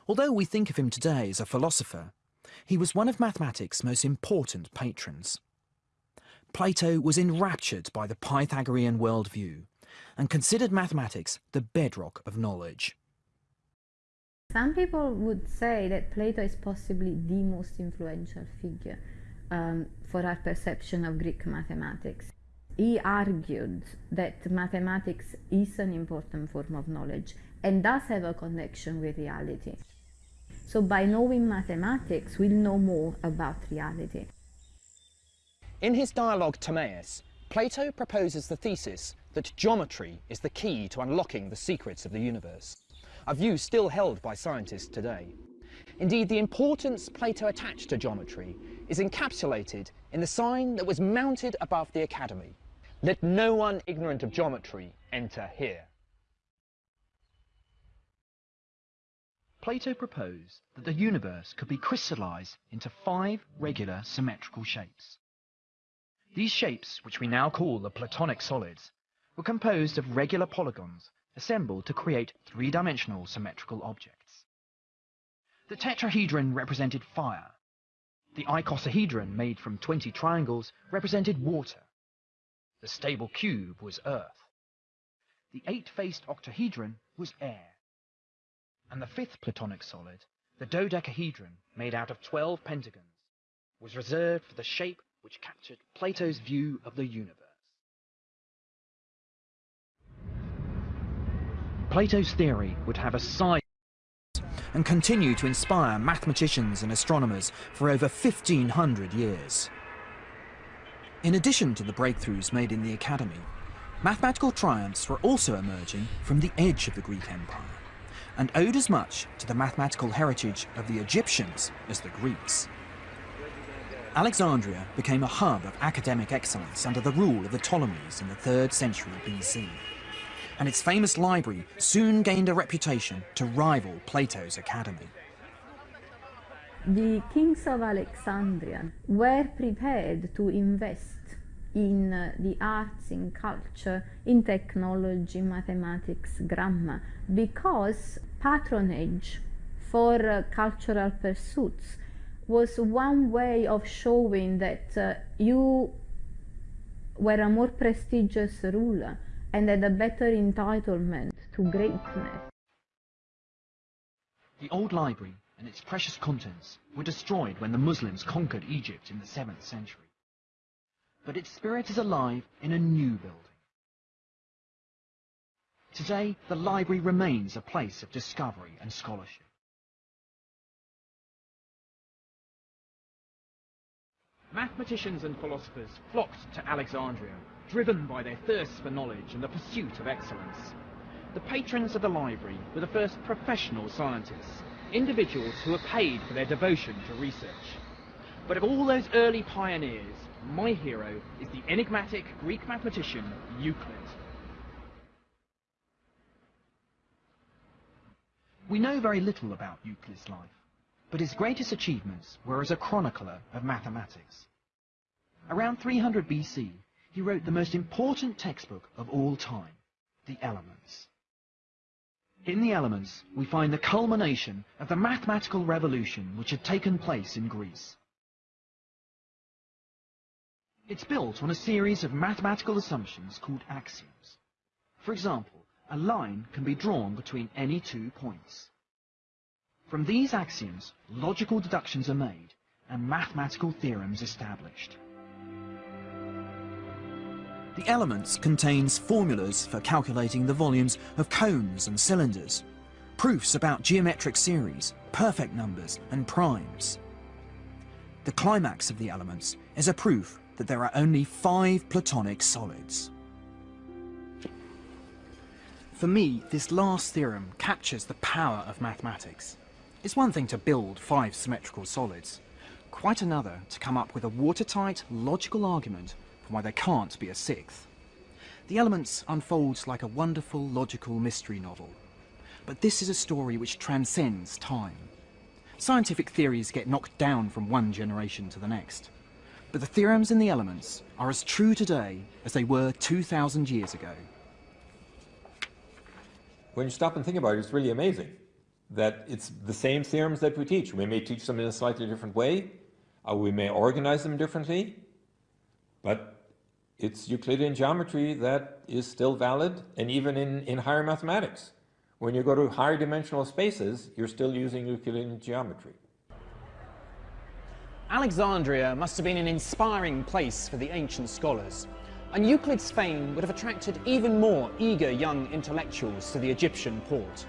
Although we think of him today as a philosopher, he was one of mathematics' most important patrons. Plato was enraptured by the Pythagorean worldview and considered mathematics the bedrock of knowledge. Some people would say that Plato is possibly the most influential figure um, for our perception of Greek mathematics. He argued that mathematics is an important form of knowledge and does have a connection with reality. So by knowing mathematics, we'll know more about reality. In his dialogue Timaeus, Plato proposes the thesis that geometry is the key to unlocking the secrets of the universe, a view still held by scientists today. Indeed, the importance Plato attached to geometry is encapsulated in the sign that was mounted above the Academy. Let no one ignorant of geometry enter here. Plato proposed that the universe could be crystallized into five regular symmetrical shapes. These shapes, which we now call the Platonic solids, were composed of regular polygons assembled to create three-dimensional symmetrical objects. The tetrahedron represented fire. The icosahedron, made from 20 triangles, represented water. The stable cube was earth. The eight-faced octahedron was air. And the fifth Platonic solid, the dodecahedron, made out of 12 pentagons, was reserved for the shape which captured Plato's view of the universe. Plato's theory would have a size and continue to inspire mathematicians and astronomers for over 1500 years. In addition to the breakthroughs made in the Academy, mathematical triumphs were also emerging from the edge of the Greek Empire, and owed as much to the mathematical heritage of the Egyptians as the Greeks. Alexandria became a hub of academic excellence under the rule of the Ptolemies in the 3rd century BC and its famous library soon gained a reputation to rival Plato's academy. The kings of Alexandria were prepared to invest in uh, the arts, in culture, in technology, mathematics, grammar, because patronage for uh, cultural pursuits was one way of showing that uh, you were a more prestigious ruler and had a better entitlement to greatness. The old library and its precious contents were destroyed when the Muslims conquered Egypt in the 7th century. But its spirit is alive in a new building. Today, the library remains a place of discovery and scholarship. Mathematicians and philosophers flocked to Alexandria driven by their thirst for knowledge and the pursuit of excellence. The patrons of the library were the first professional scientists, individuals who were paid for their devotion to research. But of all those early pioneers, my hero is the enigmatic Greek mathematician Euclid. We know very little about Euclid's life, but his greatest achievements were as a chronicler of mathematics. Around 300 BC, he wrote the most important textbook of all time, The Elements. In The Elements, we find the culmination of the mathematical revolution which had taken place in Greece. It's built on a series of mathematical assumptions called axioms. For example, a line can be drawn between any two points. From these axioms, logical deductions are made and mathematical theorems established. The Elements contains formulas for calculating the volumes of cones and cylinders, proofs about geometric series, perfect numbers and primes. The climax of the Elements is a proof that there are only five Platonic solids. For me, this last theorem captures the power of mathematics. It's one thing to build five symmetrical solids, quite another to come up with a watertight, logical argument why there can't be a sixth. The Elements unfolds like a wonderful logical mystery novel. But this is a story which transcends time. Scientific theories get knocked down from one generation to the next. But the theorems in the Elements are as true today as they were 2,000 years ago. When you stop and think about it, it's really amazing that it's the same theorems that we teach. We may teach them in a slightly different way, or we may organize them differently, but it's Euclidean geometry that is still valid, and even in, in higher mathematics. When you go to higher dimensional spaces, you're still using Euclidean geometry. Alexandria must have been an inspiring place for the ancient scholars, and Euclid's fame would have attracted even more eager young intellectuals to the Egyptian port.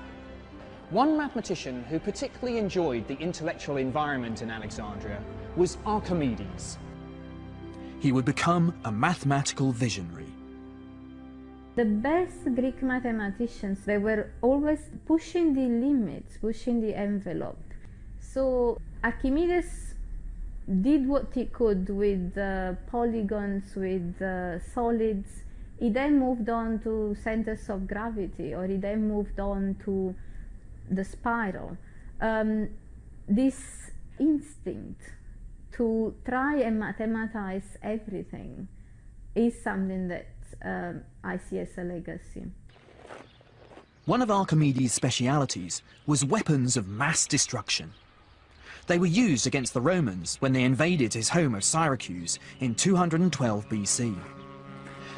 One mathematician who particularly enjoyed the intellectual environment in Alexandria was Archimedes, he would become a mathematical visionary. The best Greek mathematicians, they were always pushing the limits, pushing the envelope. So Archimedes did what he could with uh, polygons, with uh, solids. He then moved on to centers of gravity, or he then moved on to the spiral. Um, this instinct to try and mathematize everything is something that um, I see as a legacy. One of Archimedes' specialities was weapons of mass destruction. They were used against the Romans when they invaded his home of Syracuse in 212 BC.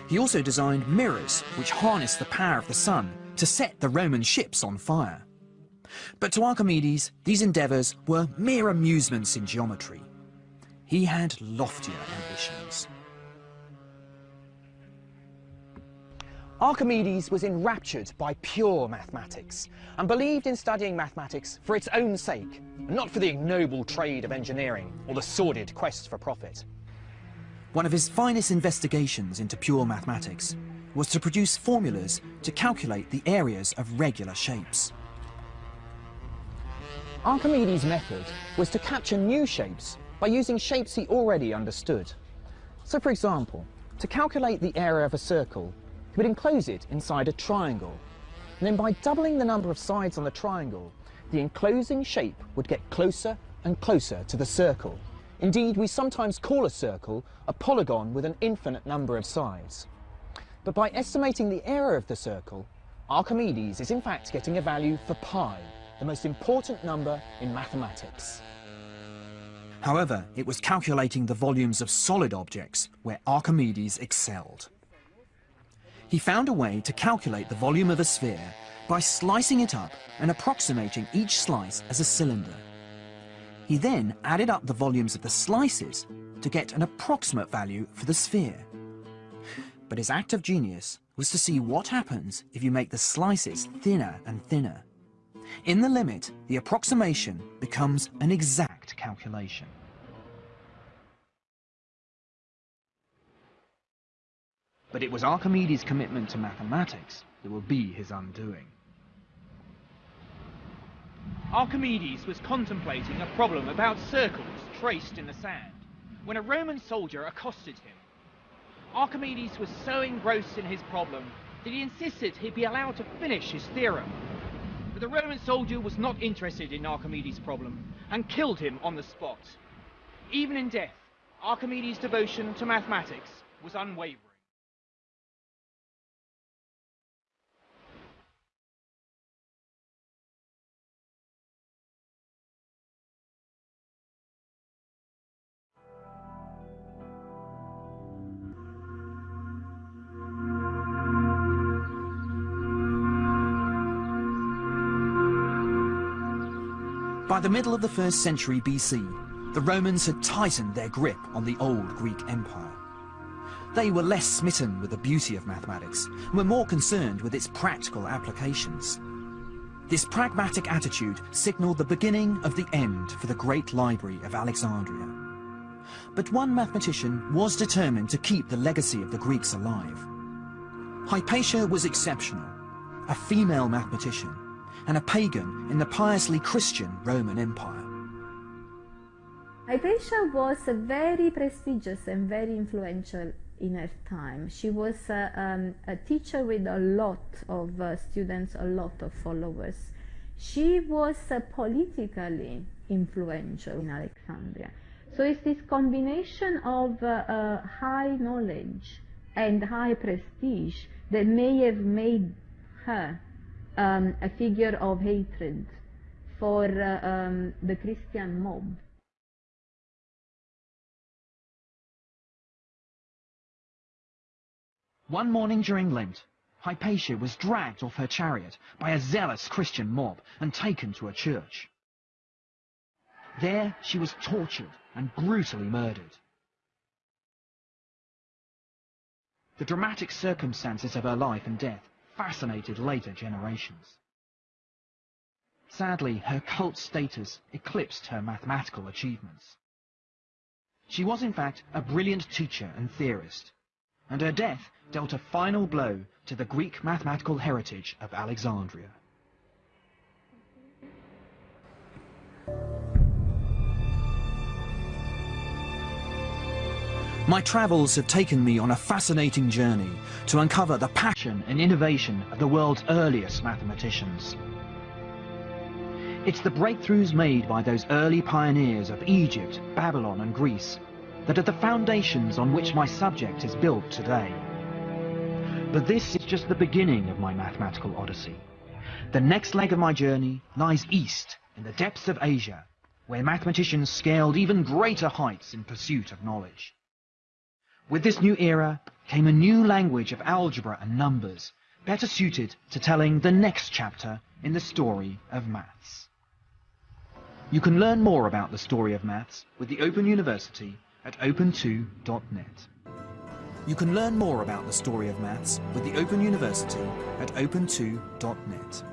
He also designed mirrors which harnessed the power of the sun to set the Roman ships on fire. But to Archimedes, these endeavours were mere amusements in geometry. He had loftier ambitions. Archimedes was enraptured by pure mathematics and believed in studying mathematics for its own sake, not for the ignoble trade of engineering or the sordid quest for profit. One of his finest investigations into pure mathematics was to produce formulas to calculate the areas of regular shapes. Archimedes' method was to capture new shapes by using shapes he already understood. So for example, to calculate the area of a circle, he would enclose it inside a triangle. And then by doubling the number of sides on the triangle, the enclosing shape would get closer and closer to the circle. Indeed, we sometimes call a circle a polygon with an infinite number of sides. But by estimating the area of the circle, Archimedes is in fact getting a value for pi, the most important number in mathematics. However, it was calculating the volumes of solid objects where Archimedes excelled. He found a way to calculate the volume of a sphere by slicing it up and approximating each slice as a cylinder. He then added up the volumes of the slices to get an approximate value for the sphere. But his act of genius was to see what happens if you make the slices thinner and thinner. In the limit, the approximation becomes an exact calculation. But it was Archimedes' commitment to mathematics that will be his undoing. Archimedes was contemplating a problem about circles traced in the sand when a Roman soldier accosted him. Archimedes was so engrossed in his problem that he insisted he be allowed to finish his theorem. But the Roman soldier was not interested in Archimedes' problem and killed him on the spot. Even in death, Archimedes' devotion to mathematics was unwavering. The middle of the first century BC, the Romans had tightened their grip on the old Greek Empire. They were less smitten with the beauty of mathematics and were more concerned with its practical applications. This pragmatic attitude signalled the beginning of the end for the great library of Alexandria. But one mathematician was determined to keep the legacy of the Greeks alive. Hypatia was exceptional, a female mathematician and a pagan in the piously Christian Roman Empire. Hypatia was very prestigious and very influential in her time. She was uh, um, a teacher with a lot of uh, students, a lot of followers. She was uh, politically influential in Alexandria. So it's this combination of uh, uh, high knowledge and high prestige that may have made her um, a figure of hatred for uh, um, the Christian mob. One morning during Lent, Hypatia was dragged off her chariot by a zealous Christian mob and taken to a church. There she was tortured and brutally murdered. The dramatic circumstances of her life and death fascinated later generations. Sadly, her cult status eclipsed her mathematical achievements. She was in fact a brilliant teacher and theorist, and her death dealt a final blow to the Greek mathematical heritage of Alexandria. My travels have taken me on a fascinating journey to uncover the passion and innovation of the world's earliest mathematicians. It's the breakthroughs made by those early pioneers of Egypt, Babylon and Greece that are the foundations on which my subject is built today. But this is just the beginning of my mathematical odyssey. The next leg of my journey lies east in the depths of Asia, where mathematicians scaled even greater heights in pursuit of knowledge. With this new era came a new language of algebra and numbers, better suited to telling the next chapter in the story of maths. You can learn more about the story of maths with the Open University at open2.net. You can learn more about the story of maths with the Open University at open2.net.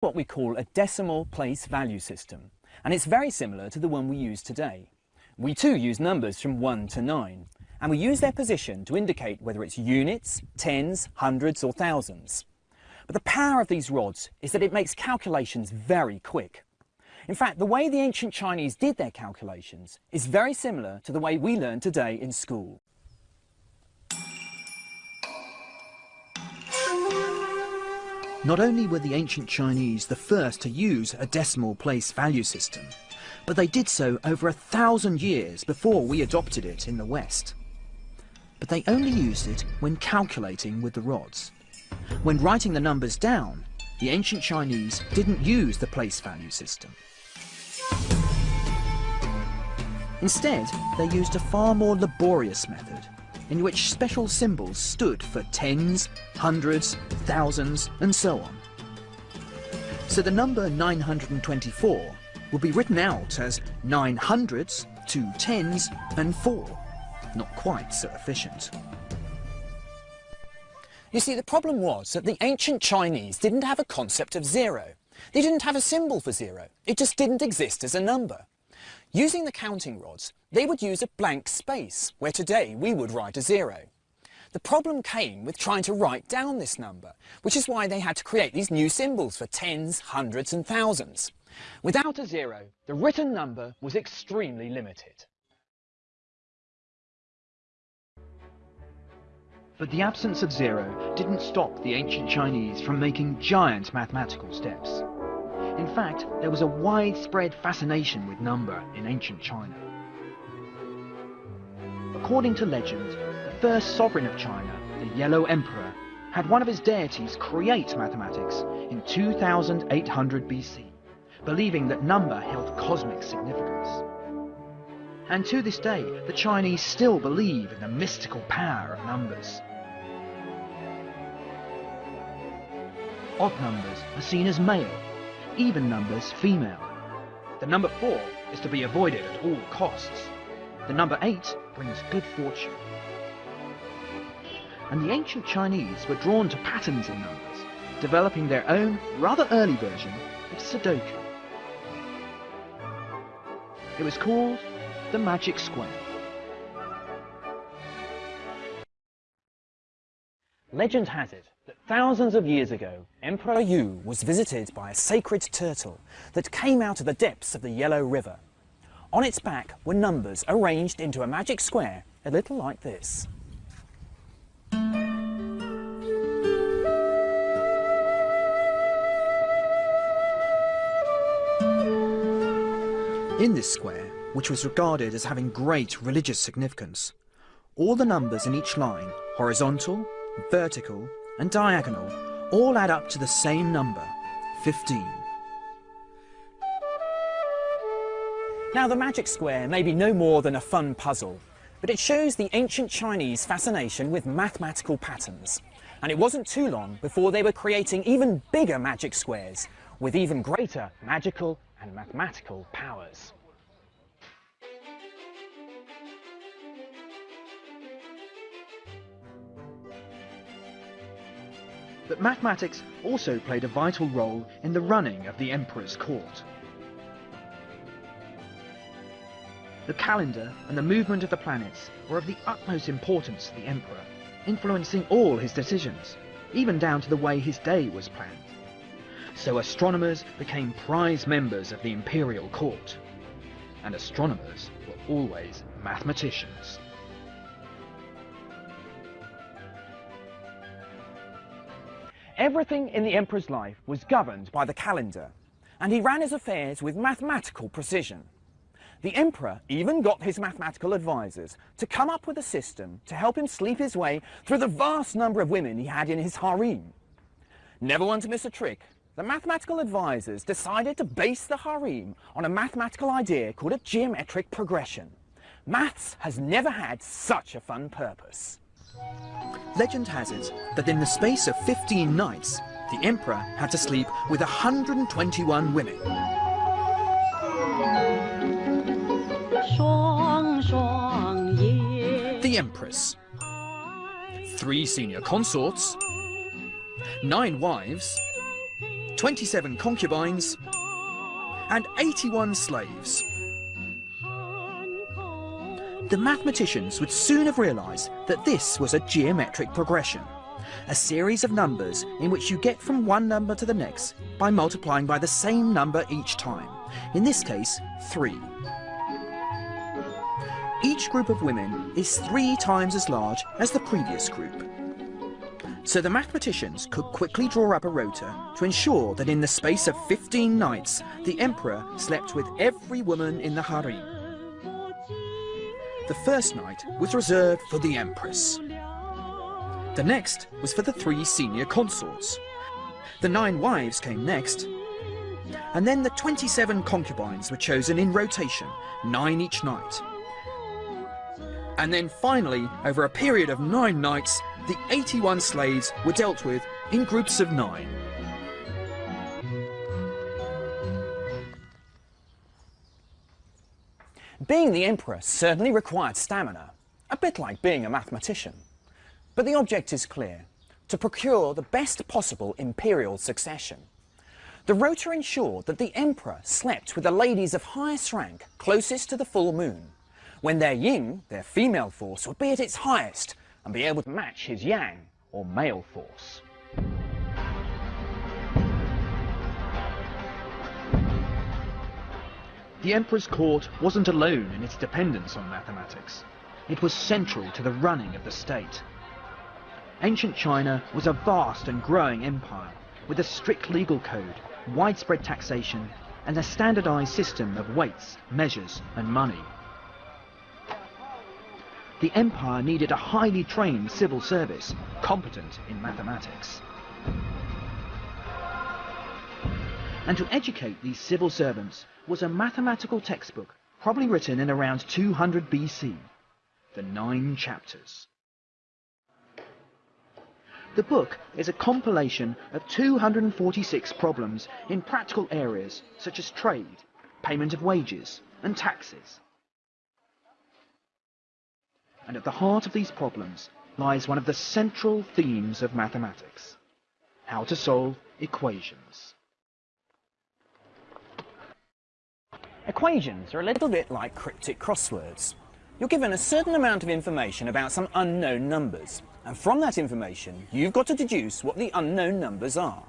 What we call a decimal place value system, and it's very similar to the one we use today. We too use numbers from 1 to 9, and we use their position to indicate whether it's units, tens, hundreds or thousands. But the power of these rods is that it makes calculations very quick. In fact, the way the ancient Chinese did their calculations is very similar to the way we learn today in school. Not only were the ancient Chinese the first to use a decimal place value system, but they did so over a thousand years before we adopted it in the West. But they only used it when calculating with the rods. When writing the numbers down, the ancient Chinese didn't use the place value system. Instead, they used a far more laborious method, in which special symbols stood for tens, hundreds, thousands, and so on. So the number 924 will be written out as nine hundreds, two tens, and four. Not quite so efficient. You see, the problem was that the ancient Chinese didn't have a concept of zero. They didn't have a symbol for zero. It just didn't exist as a number. Using the counting rods, they would use a blank space, where today we would write a zero. The problem came with trying to write down this number, which is why they had to create these new symbols for tens, hundreds and thousands. Without a zero, the written number was extremely limited. But the absence of zero didn't stop the ancient Chinese from making giant mathematical steps. In fact, there was a widespread fascination with number in ancient China. According to legend, the first sovereign of China, the Yellow Emperor, had one of his deities create mathematics in 2800 BC, believing that number held cosmic significance. And to this day, the Chinese still believe in the mystical power of numbers. Odd numbers are seen as male, even numbers female. The number 4 is to be avoided at all costs. The number 8 brings good fortune. And the ancient Chinese were drawn to patterns in numbers, developing their own, rather early version of Sudoku. It was called the Magic Square. Legend has it that thousands of years ago, Emperor Yu was visited by a sacred turtle that came out of the depths of the Yellow River. On its back were numbers arranged into a magic square, a little like this. In this square, which was regarded as having great religious significance, all the numbers in each line, horizontal, vertical and diagonal, all add up to the same number, 15. Now the magic square may be no more than a fun puzzle, but it shows the ancient Chinese fascination with mathematical patterns. And it wasn't too long before they were creating even bigger magic squares with even greater magical and mathematical powers. But mathematics also played a vital role in the running of the emperor's court. The calendar and the movement of the planets were of the utmost importance to the emperor, influencing all his decisions, even down to the way his day was planned. So astronomers became prize members of the imperial court. And astronomers were always mathematicians. Everything in the emperor's life was governed by the calendar, and he ran his affairs with mathematical precision. The emperor even got his mathematical advisors to come up with a system to help him sleep his way through the vast number of women he had in his harem. Never one to miss a trick, the mathematical advisors decided to base the harem on a mathematical idea called a geometric progression. Maths has never had such a fun purpose. Legend has it that in the space of 15 nights, the emperor had to sleep with 121 women. The empress. Three senior consorts. Nine wives. 27 concubines. And 81 slaves. The mathematicians would soon have realised that this was a geometric progression, a series of numbers in which you get from one number to the next by multiplying by the same number each time, in this case, 3. Each group of women is three times as large as the previous group. So the mathematicians could quickly draw up a rota to ensure that in the space of 15 nights, the emperor slept with every woman in the harem. The first night was reserved for the empress. The next was for the three senior consorts. The nine wives came next. And then the 27 concubines were chosen in rotation, nine each night. And then finally, over a period of nine nights, the 81 slaves were dealt with in groups of nine. Being the emperor certainly required stamina, a bit like being a mathematician. But the object is clear, to procure the best possible imperial succession. The rota ensured that the emperor slept with the ladies of highest rank closest to the full moon, when their yin, their female force, would be at its highest and be able to match his yang, or male force. The emperor's court wasn't alone in its dependence on mathematics. It was central to the running of the state. Ancient China was a vast and growing empire with a strict legal code, widespread taxation, and a standardized system of weights, measures, and money. The empire needed a highly trained civil service, competent in mathematics. And to educate these civil servants was a mathematical textbook, probably written in around 200 BC, the Nine Chapters. The book is a compilation of 246 problems in practical areas such as trade, payment of wages, and taxes. And at the heart of these problems lies one of the central themes of mathematics, how to solve equations. Equations are a little bit like cryptic crosswords. You're given a certain amount of information about some unknown numbers, and from that information, you've got to deduce what the unknown numbers are.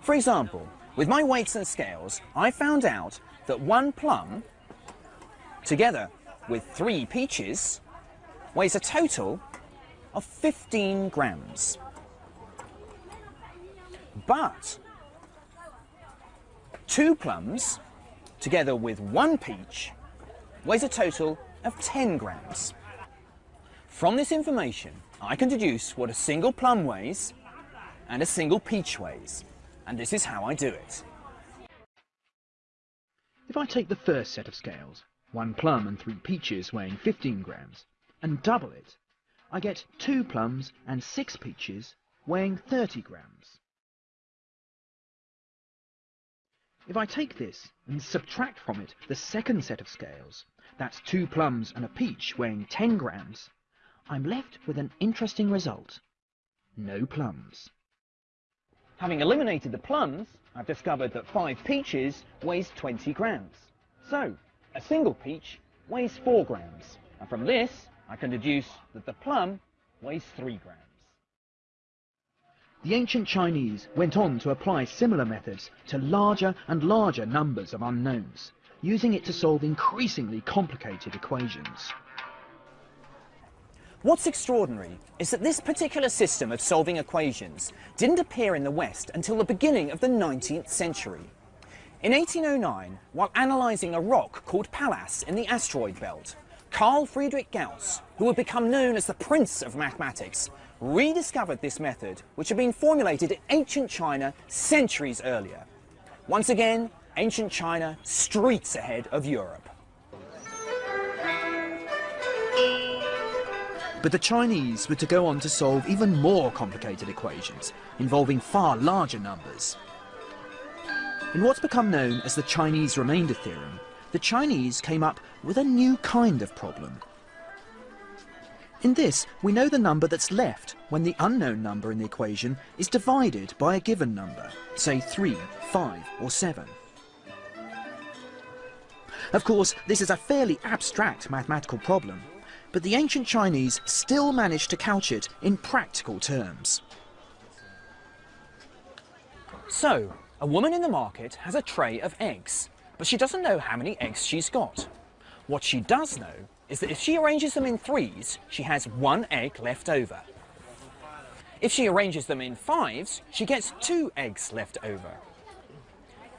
For example, with my weights and scales, I found out that one plum, together with three peaches, weighs a total of 15 grams. But two plums, together with one peach, weighs a total of 10 grams. From this information, I can deduce what a single plum weighs and a single peach weighs, and this is how I do it. If I take the first set of scales, one plum and three peaches weighing 15 grams, and double it, I get two plums and six peaches weighing 30 grams. If I take this and subtract from it the second set of scales, that's two plums and a peach weighing 10 grams, I'm left with an interesting result. No plums. Having eliminated the plums, I've discovered that five peaches weighs 20 grams. So, a single peach weighs 4 grams. And from this, I can deduce that the plum weighs 3 grams. The ancient Chinese went on to apply similar methods to larger and larger numbers of unknowns, using it to solve increasingly complicated equations. What's extraordinary is that this particular system of solving equations didn't appear in the West until the beginning of the 19th century. In 1809, while analysing a rock called Pallas in the asteroid belt, Carl Friedrich Gauss, who would become known as the Prince of Mathematics, rediscovered this method which had been formulated in ancient China centuries earlier. Once again, ancient China streets ahead of Europe. But the Chinese were to go on to solve even more complicated equations, involving far larger numbers. In what's become known as the Chinese remainder theorem, the Chinese came up with a new kind of problem. In this, we know the number that's left when the unknown number in the equation is divided by a given number, say 3, 5 or 7. Of course, this is a fairly abstract mathematical problem, but the ancient Chinese still managed to couch it in practical terms. So, a woman in the market has a tray of eggs, but she doesn't know how many eggs she's got. What she does know is that if she arranges them in threes, she has one egg left over. If she arranges them in fives, she gets two eggs left over.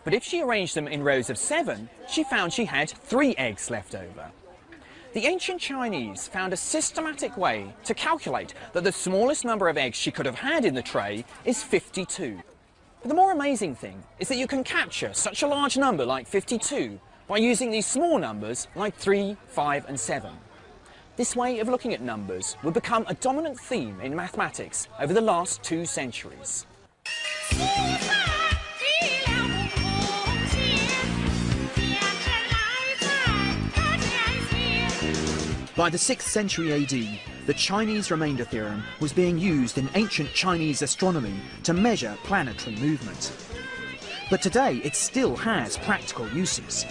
But if she arranged them in rows of seven, she found she had three eggs left over. The ancient Chinese found a systematic way to calculate that the smallest number of eggs she could have had in the tray is 52. But the more amazing thing is that you can capture such a large number like 52 by using these small numbers like 3, 5 and 7. This way of looking at numbers would become a dominant theme in mathematics over the last two centuries. By the 6th century AD, the Chinese remainder theorem was being used in ancient Chinese astronomy to measure planetary movement. But today it still has practical uses.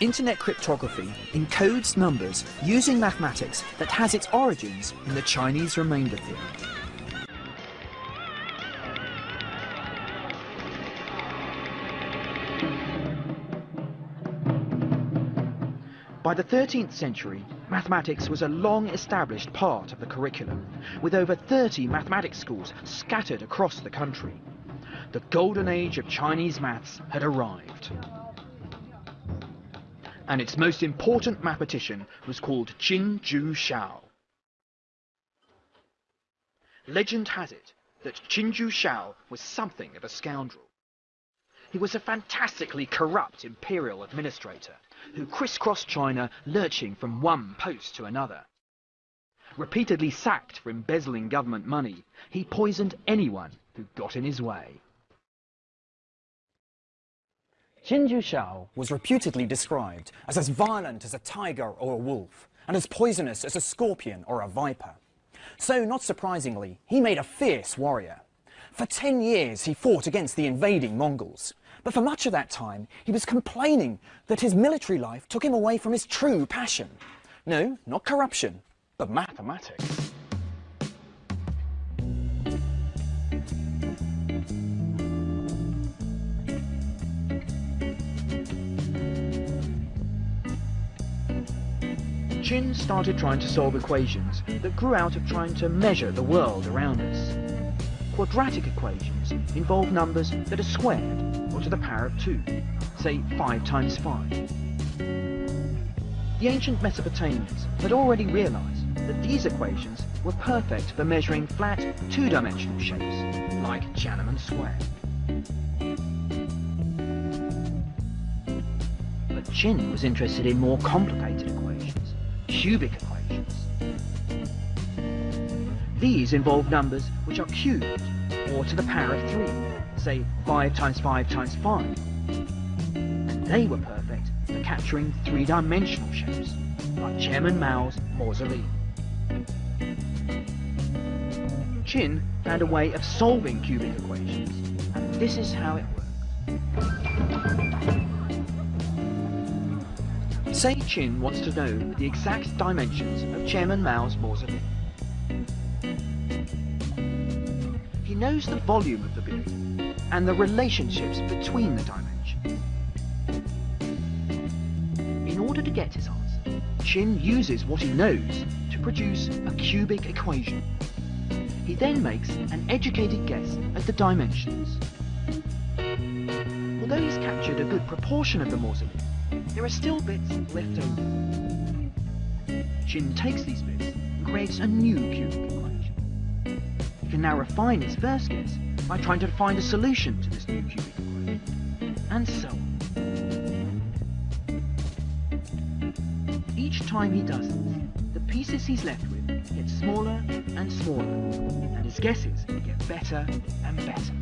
Internet cryptography encodes numbers using mathematics that has its origins in the Chinese remainder theorem. By the 13th century, mathematics was a long established part of the curriculum, with over 30 mathematics schools scattered across the country. The golden age of Chinese maths had arrived. And its most important mathematician was called Qin Jiushao. Legend has it that Qin Jiushao was something of a scoundrel. He was a fantastically corrupt imperial administrator who crisscrossed China, lurching from one post to another. Repeatedly sacked for embezzling government money, he poisoned anyone who got in his way. Jiushao was reputedly described as as violent as a tiger or a wolf, and as poisonous as a scorpion or a viper. So, not surprisingly, he made a fierce warrior. For ten years he fought against the invading Mongols, but for much of that time, he was complaining that his military life took him away from his true passion. No, not corruption, but mathematics. Qin started trying to solve equations that grew out of trying to measure the world around us. Quadratic equations involve numbers that are squared to the power of 2, say 5 times 5. The ancient Mesopotamians had already realized that these equations were perfect for measuring flat, two-dimensional shapes, like Tiananmen Square. But Qin was interested in more complicated equations, cubic equations. These involve numbers which are cubed, or to the power of 3, say 5 times 5 times 5. And they were perfect for capturing three-dimensional shapes, like Chairman Mao's mausoleum. Qin found a way of solving cubic equations, and this is how it worked. Say Qin wants to know the exact dimensions of Chairman Mao's mausoleum. He knows the volume of the building and the relationships between the dimensions. In order to get his answer, Qin uses what he knows to produce a cubic equation. He then makes an educated guess at the dimensions. Although he's captured a good proportion of the mausoleum, there are still bits left over. Qin takes these bits and creates a new cubic equation. He can now refine his first guess by trying to find a solution to this new cubic equation, and so on. Each time he does this, the pieces he's left with get smaller and smaller, and his guesses get better and better.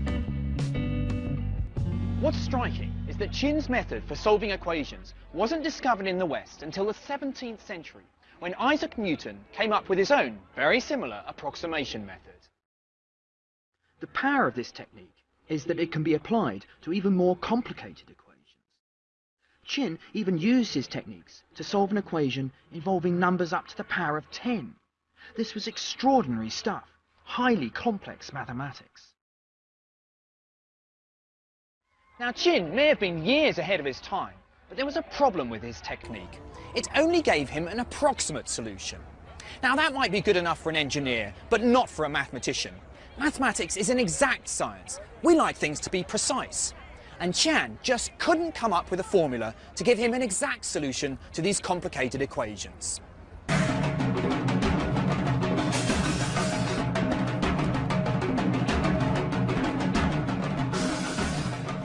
What's striking is that Qin's method for solving equations wasn't discovered in the West until the 17th century, when Isaac Newton came up with his own, very similar approximation method. The power of this technique is that it can be applied to even more complicated equations. Qin even used his techniques to solve an equation involving numbers up to the power of 10. This was extraordinary stuff, highly complex mathematics. Now Qin may have been years ahead of his time, but there was a problem with his technique. It only gave him an approximate solution. Now that might be good enough for an engineer, but not for a mathematician. Mathematics is an exact science. We like things to be precise. And Qin just couldn't come up with a formula to give him an exact solution to these complicated equations.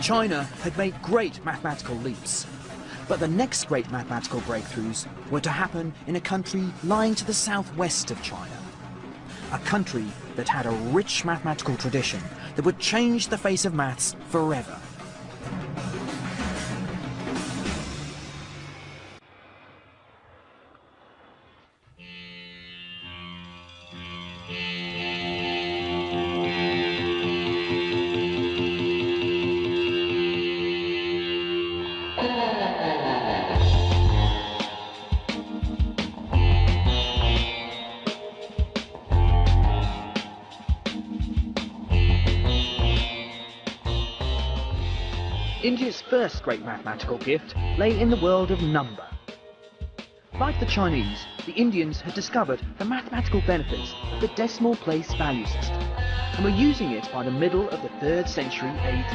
China had made great mathematical leaps. But the next great mathematical breakthroughs were to happen in a country lying to the southwest of China. A country that had a rich mathematical tradition that would change the face of maths forever. Great mathematical gift lay in the world of number. Like the Chinese, the Indians had discovered the mathematical benefits of the decimal place value system and were using it by the middle of the 3rd century AD.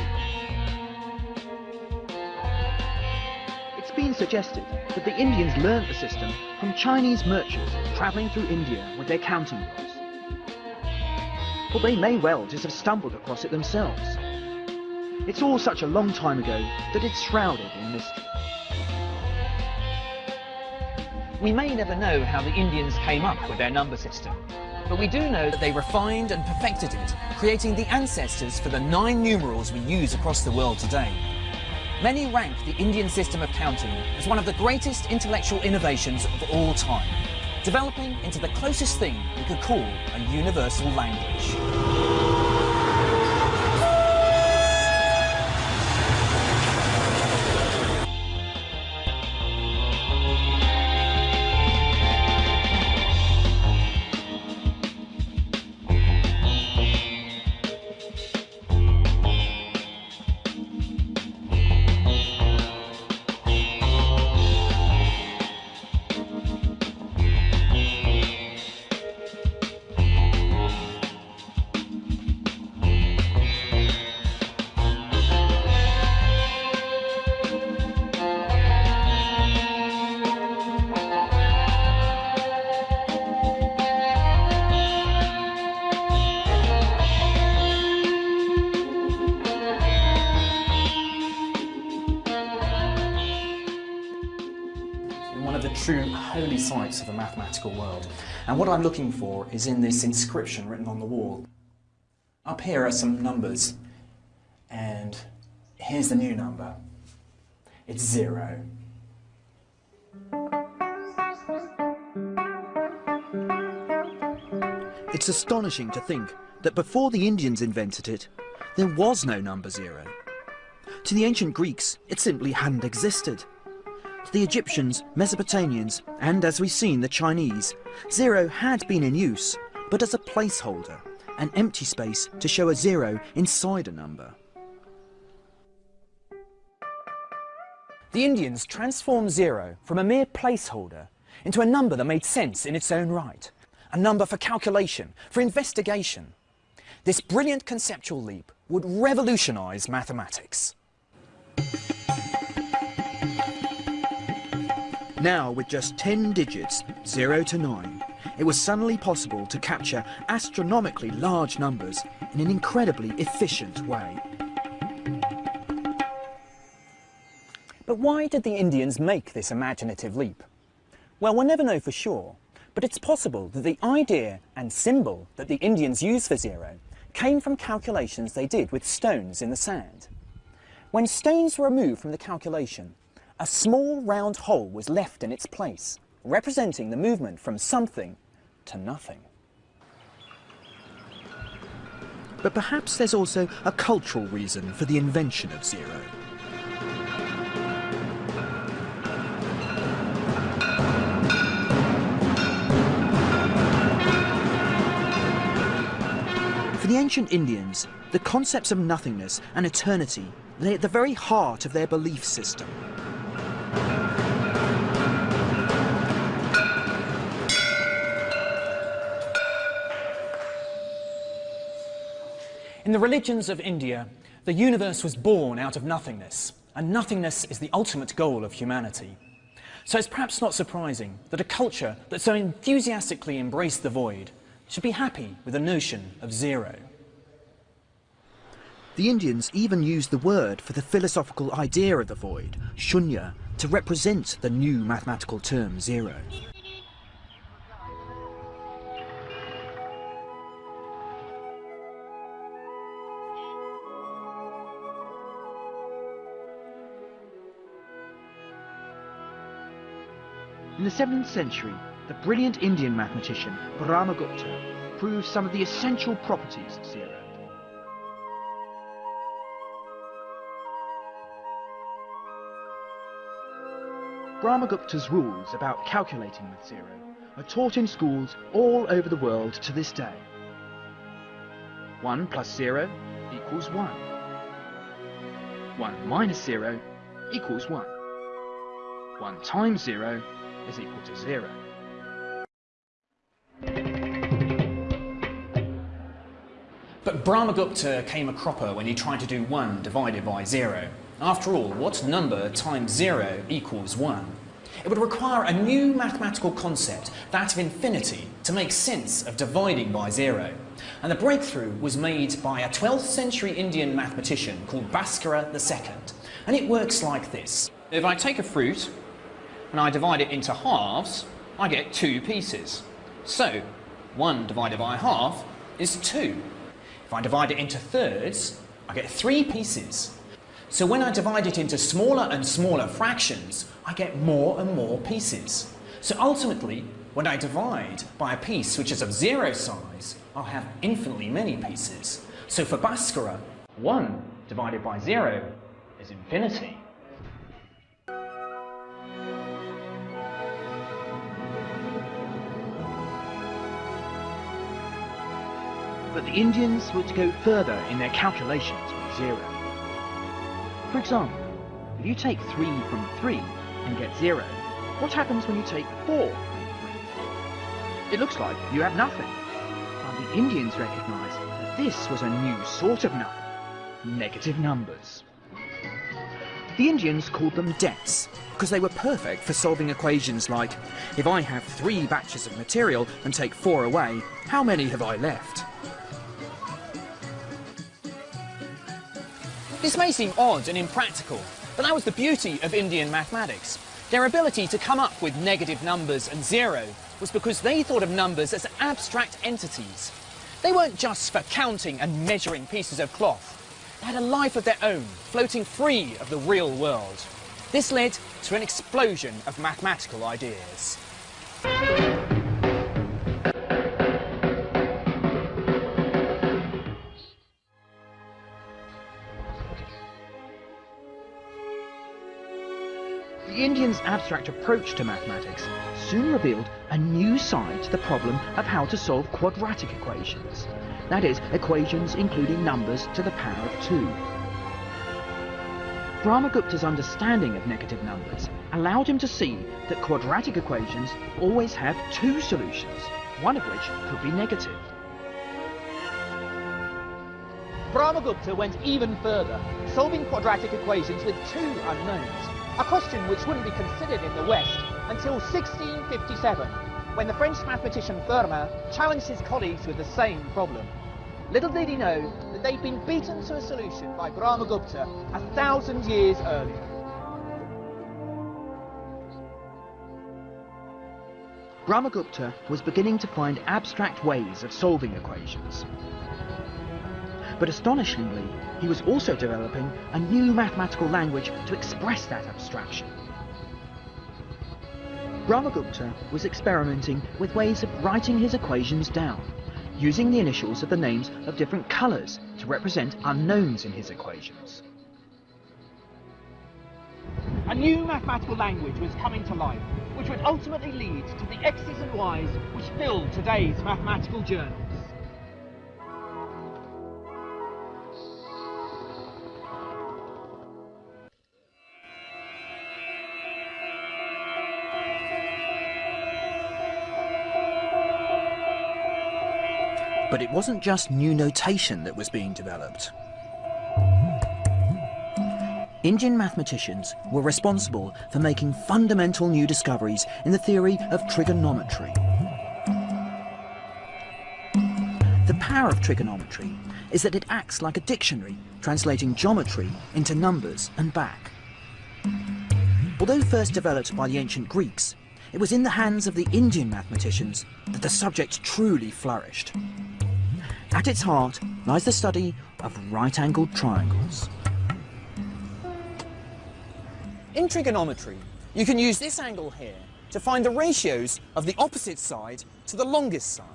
It's been suggested that the Indians learned the system from Chinese merchants travelling through India with their counting books. But they may well just have stumbled across it themselves. It's all such a long time ago that it's shrouded in mystery. We may never know how the Indians came up with their number system, but we do know that they refined and perfected it, creating the ancestors for the nine numerals we use across the world today. Many rank the Indian system of counting as one of the greatest intellectual innovations of all time, developing into the closest thing we could call a universal language. Mathematical world. And what I'm looking for is in this inscription written on the wall. Up here are some numbers, and here's the new number. It's zero. It's astonishing to think that before the Indians invented it, there was no number zero. To the ancient Greeks, it simply hadn't existed. To the Egyptians, Mesopotamians, and as we've seen, the Chinese, zero had been in use, but as a placeholder, an empty space to show a zero inside a number. The Indians transformed zero from a mere placeholder into a number that made sense in its own right, a number for calculation, for investigation. This brilliant conceptual leap would revolutionise mathematics. Now, with just 10 digits, 0 to 9, it was suddenly possible to capture astronomically large numbers in an incredibly efficient way. But why did the Indians make this imaginative leap? Well, we'll never know for sure, but it's possible that the idea and symbol that the Indians used for zero came from calculations they did with stones in the sand. When stones were removed from the calculation, a small round hole was left in its place, representing the movement from something to nothing. But perhaps there's also a cultural reason for the invention of zero. For the ancient Indians, the concepts of nothingness and eternity lay at the very heart of their belief system. In the religions of India, the universe was born out of nothingness, and nothingness is the ultimate goal of humanity. So it's perhaps not surprising that a culture that so enthusiastically embraced the void should be happy with the notion of zero. The Indians even used the word for the philosophical idea of the void, shunya, to represent the new mathematical term zero. In the 7th century, the brilliant Indian mathematician Brahmagupta proved some of the essential properties of zero. Brahmagupta's rules about calculating with zero are taught in schools all over the world to this day. 1 plus 0 equals 1. 1 minus 0 equals 1. 1 times 0 is equal to 0. But Brahmagupta came a cropper when he tried to do 1 divided by 0. After all, what number times 0 equals 1? It would require a new mathematical concept, that of infinity, to make sense of dividing by 0. And the breakthrough was made by a 12th century Indian mathematician called Bhaskara II. And it works like this. If I take a fruit and I divide it into halves, I get two pieces. So, 1 divided by half is 2. If I divide it into thirds, I get 3 pieces. So when I divide it into smaller and smaller fractions, I get more and more pieces. So ultimately, when I divide by a piece which is of zero size, I'll have infinitely many pieces. So for Bhaskara, 1 divided by 0 is infinity. But the Indians were to go further in their calculations with zero. For example, if you take 3 from 3 and get 0, what happens when you take 4 from 3? It looks like you have nothing. But the Indians recognised that this was a new sort of number, negative numbers. The Indians called them debts because they were perfect for solving equations like, if I have three batches of material and take four away, how many have I left? This may seem odd and impractical, but that was the beauty of Indian mathematics. Their ability to come up with negative numbers and zero was because they thought of numbers as abstract entities. They weren't just for counting and measuring pieces of cloth. They had a life of their own, floating free of the real world. This led to an explosion of mathematical ideas. Abstract approach to mathematics soon revealed a new side to the problem of how to solve quadratic equations. That is, equations including numbers to the power of 2. Brahmagupta's understanding of negative numbers allowed him to see that quadratic equations always have two solutions, one of which could be negative. Brahmagupta went even further, solving quadratic equations with two unknowns, a question which wouldn't be considered in the West until 1657, when the French mathematician Fermat challenged his colleagues with the same problem. Little did he know that they'd been beaten to a solution by Brahmagupta a thousand years earlier. Brahmagupta was beginning to find abstract ways of solving equations. But astonishingly, he was also developing a new mathematical language to express that abstraction. Brahmagupta was experimenting with ways of writing his equations down, using the initials of the names of different colours to represent unknowns in his equations. A new mathematical language was coming to life, which would ultimately lead to the X's and Y's which fill today's mathematical journals. But it wasn't just new notation that was being developed. Indian mathematicians were responsible for making fundamental new discoveries in the theory of trigonometry. The power of trigonometry is that it acts like a dictionary, translating geometry into numbers and back. Although first developed by the ancient Greeks, it was in the hands of the Indian mathematicians that the subject truly flourished. At its heart lies the study of right-angled triangles. In trigonometry, you can use this angle here to find the ratios of the opposite side to the longest side.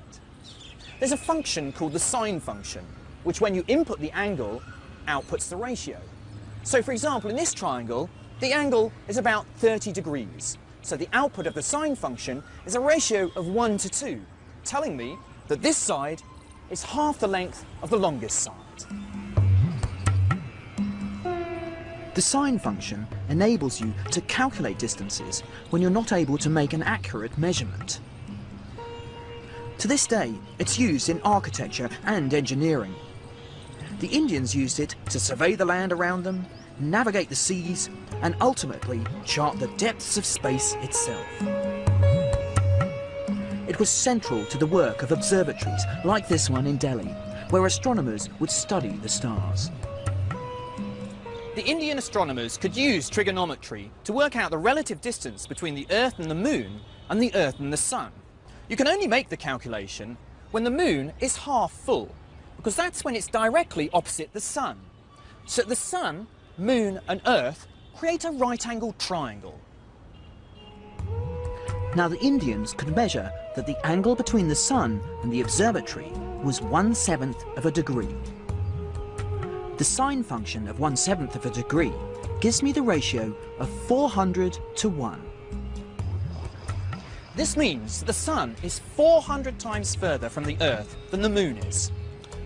There's a function called the sine function, which when you input the angle, outputs the ratio. So for example, in this triangle, the angle is about 30 degrees. So the output of the sine function is a ratio of 1 to 2, telling me that this side is half the length of the longest side. The sine function enables you to calculate distances when you're not able to make an accurate measurement. To this day, it's used in architecture and engineering. The Indians used it to survey the land around them, navigate the seas, and ultimately chart the depths of space itself. It was central to the work of observatories like this one in Delhi, where astronomers would study the stars. The Indian astronomers could use trigonometry to work out the relative distance between the Earth and the Moon and the Earth and the Sun. You can only make the calculation when the Moon is half full, because that's when it's directly opposite the Sun. So the Sun, Moon and Earth create a right-angled triangle. Now the Indians could measure that the angle between the Sun and the observatory was one-seventh of a degree. The sine function of one-seventh of a degree gives me the ratio of 400 to 1. This means the Sun is 400 times further from the Earth than the Moon is.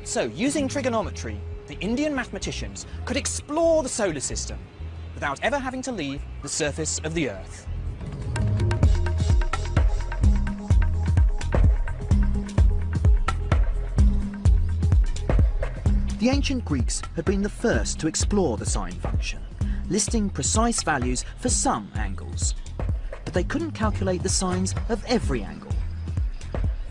So, using trigonometry, the Indian mathematicians could explore the solar system without ever having to leave the surface of the Earth. The ancient Greeks had been the first to explore the sine function, listing precise values for some angles. But they couldn't calculate the sines of every angle.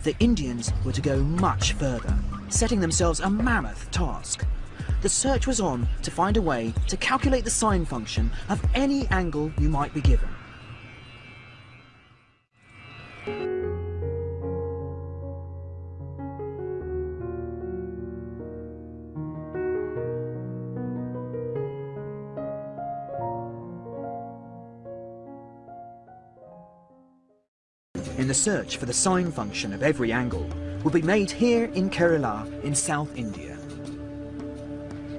The Indians were to go much further, setting themselves a mammoth task. The search was on to find a way to calculate the sine function of any angle you might be given. In the search for the sine function of every angle will be made here in Kerala in South India.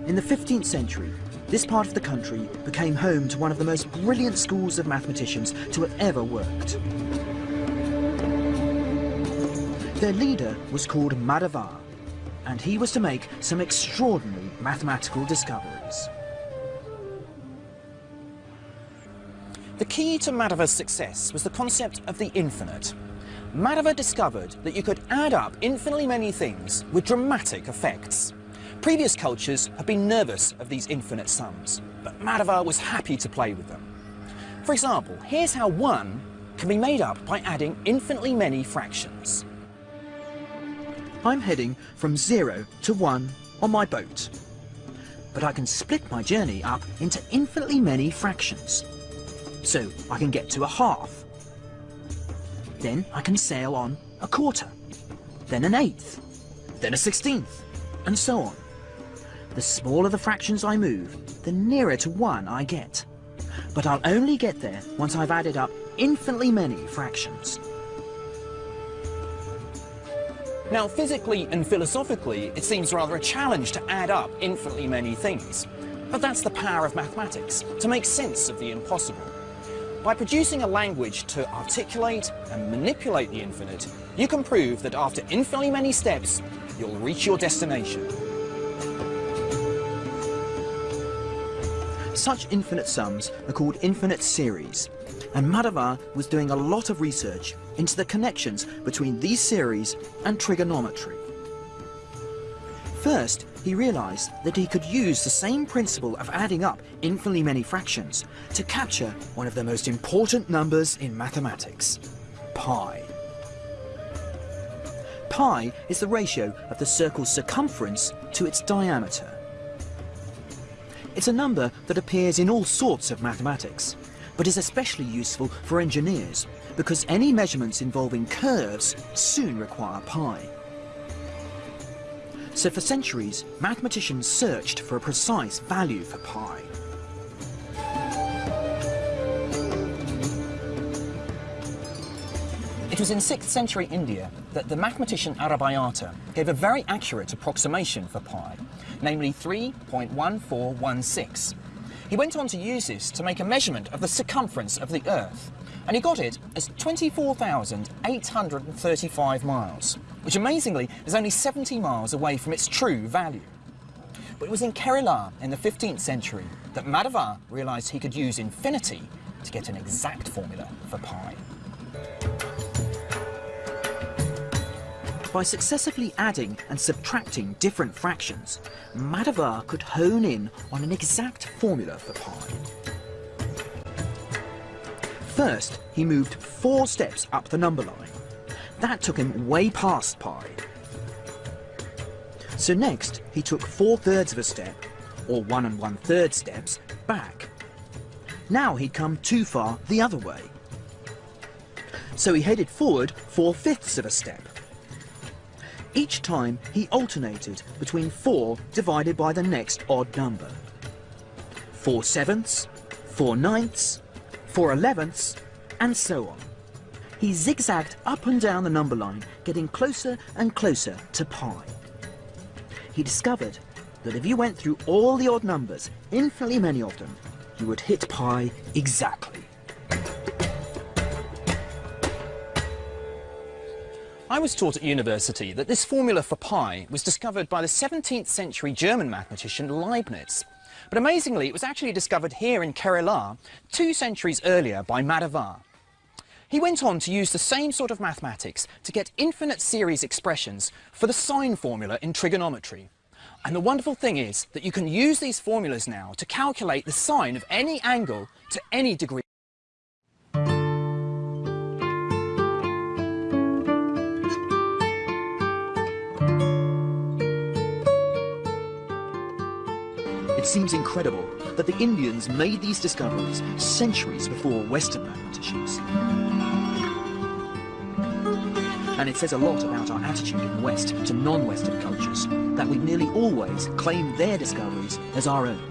In the 15th century, this part of the country became home to one of the most brilliant schools of mathematicians to have ever worked. Their leader was called Madhava, and he was to make some extraordinary mathematical discoveries. The key to Madhava's success was the concept of the infinite. Madhava discovered that you could add up infinitely many things with dramatic effects. Previous cultures have been nervous of these infinite sums, but Madhava was happy to play with them. For example, here's how 1 can be made up by adding infinitely many fractions. I'm heading from 0 to 1 on my boat. But I can split my journey up into infinitely many fractions. So I can get to a half. Then I can sail on a quarter, then an eighth, then a sixteenth, and so on. The smaller the fractions I move, the nearer to one I get. But I'll only get there once I've added up infinitely many fractions. Now, physically and philosophically, it seems rather a challenge to add up infinitely many things. But that's the power of mathematics, to make sense of the impossible. By producing a language to articulate and manipulate the infinite, you can prove that after infinitely many steps, you'll reach your destination. Such infinite sums are called infinite series, and Madhava was doing a lot of research into the connections between these series and trigonometry. First, he realised that he could use the same principle of adding up infinitely many fractions to capture one of the most important numbers in mathematics, pi. Pi is the ratio of the circle's circumference to its diameter. It's a number that appears in all sorts of mathematics, but is especially useful for engineers because any measurements involving curves soon require pi. So for centuries, mathematicians searched for a precise value for pi. It was in 6th century India that the mathematician Aryabhata gave a very accurate approximation for pi, namely 3.1416. He went on to use this to make a measurement of the circumference of the Earth, and he got it as 24,835 miles, which amazingly is only 70 miles away from its true value. But it was in Kerala in the 15th century that Madhava realised he could use infinity to get an exact formula for pi. By successively adding and subtracting different fractions, Madhava could hone in on an exact formula for pi. First, he moved four steps up the number line. That took him way past pi. So next, he took four thirds of a step, or one and one third steps, back. Now he'd come too far the other way. So he headed forward four fifths of a step. Each time he alternated between 4 divided by the next odd number. 4 sevenths, 4 ninths, 4 elevenths, and so on. He zigzagged up and down the number line, getting closer and closer to pi. He discovered that if you went through all the odd numbers, infinitely many of them, you would hit pi exactly. I was taught at university that this formula for pi was discovered by the 17th century German mathematician Leibniz. But amazingly, it was actually discovered here in Kerala two centuries earlier by Madhava. He went on to use the same sort of mathematics to get infinite series expressions for the sine formula in trigonometry. And the wonderful thing is that you can use these formulas now to calculate the sine of any angle to any degree. Seems incredible that the Indians made these discoveries centuries before Western mathematicians. And it says a lot about our attitude in the West to non-Western cultures, that we nearly always claim their discoveries as our own.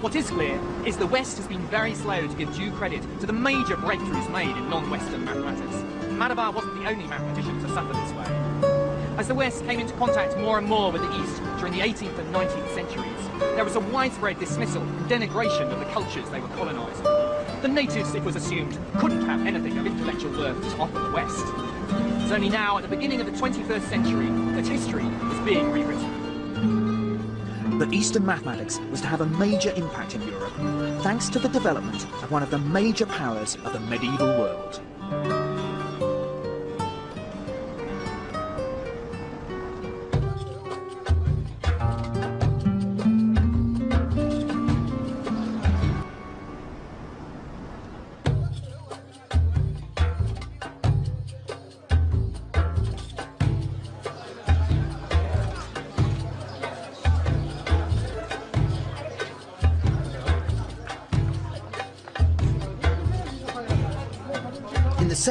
What is clear is the West has been very slow to give due credit to the major breakthroughs made in non-Western mathematics. Madhava wasn't the only mathematician to suffer this way. As the West came into contact more and more with the East during the 18th and 19th centuries, there was a widespread dismissal and denigration of the cultures they were colonising. The natives, it was assumed, couldn't have anything of intellectual worth to offer the West. It's only now, at the beginning of the 21st century, that history is being rewritten. But Eastern mathematics was to have a major impact in Europe, thanks to the development of one of the major powers of the medieval world.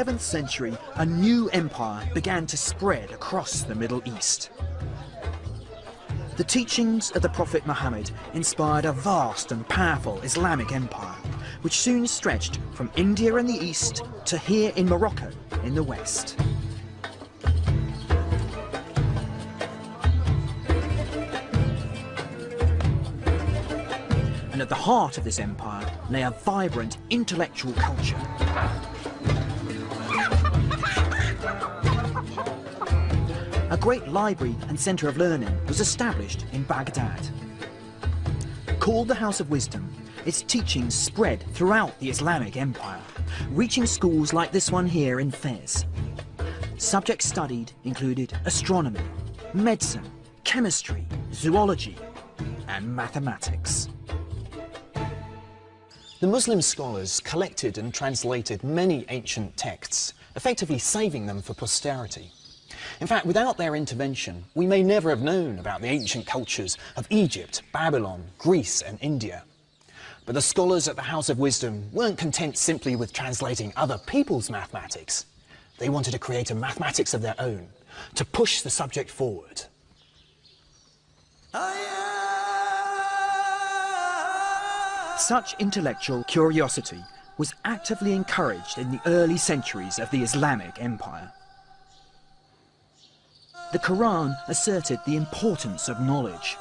7th century, a new empire began to spread across the Middle East. The teachings of the Prophet Muhammad inspired a vast and powerful Islamic empire, which soon stretched from India in the east to here in Morocco in the west. And at the heart of this empire lay a vibrant intellectual culture. A great library and centre of learning was established in Baghdad. Called the House of Wisdom, its teachings spread throughout the Islamic Empire, reaching schools like this one here in Fez. Subjects studied included astronomy, medicine, chemistry, zoology, and mathematics. The Muslim scholars collected and translated many ancient texts, effectively saving them for posterity. In fact, without their intervention, we may never have known about the ancient cultures of Egypt, Babylon, Greece and India. But the scholars at the House of Wisdom weren't content simply with translating other people's mathematics. They wanted to create a mathematics of their own, to push the subject forward. Such intellectual curiosity was actively encouraged in the early centuries of the Islamic Empire. The Quran asserted the importance of knowledge.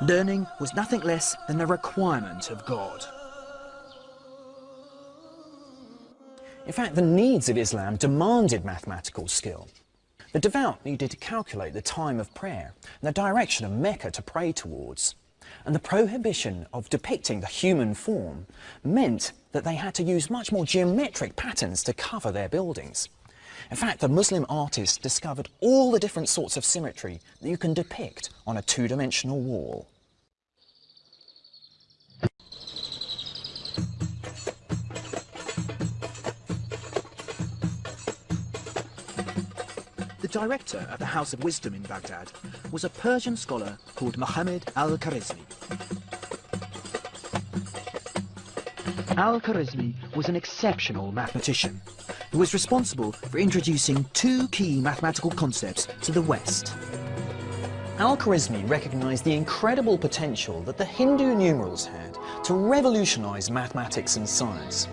Learning was nothing less than a requirement of God. In fact, the needs of Islam demanded mathematical skill. The devout needed to calculate the time of prayer and the direction of Mecca to pray towards. And the prohibition of depicting the human form meant that they had to use much more geometric patterns to cover their buildings. In fact, the Muslim artist discovered all the different sorts of symmetry that you can depict on a two-dimensional wall. The director of the House of Wisdom in Baghdad was a Persian scholar called Muhammad al-Khwarizmi. Al-Khwarizmi was an exceptional mathematician who was responsible for introducing two key mathematical concepts to the West. Al-Khwarizmi recognised the incredible potential that the Hindu numerals had to revolutionise mathematics and science.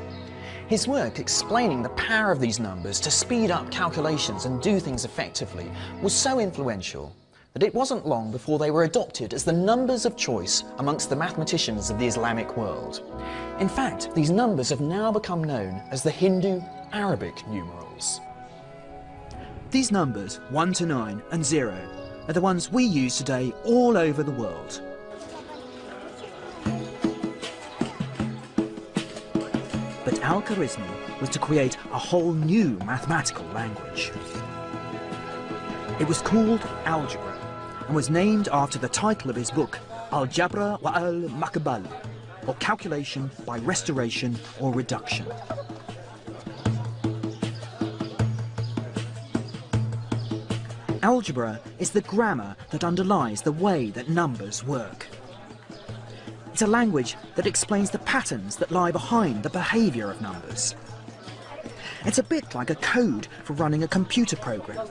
His work explaining the power of these numbers to speed up calculations and do things effectively was so influential that it wasn't long before they were adopted as the numbers of choice amongst the mathematicians of the Islamic world. In fact, these numbers have now become known as the Hindu Arabic numerals. These numbers, 1 to 9 and 0, are the ones we use today all over the world. But Al-Khwarizmi was to create a whole new mathematical language. It was called algebra and was named after the title of his book, Al-Jabra wa al-Makbal, or calculation by restoration or reduction. Algebra is the grammar that underlies the way that numbers work. It's a language that explains the patterns that lie behind the behaviour of numbers. It's a bit like a code for running a computer program.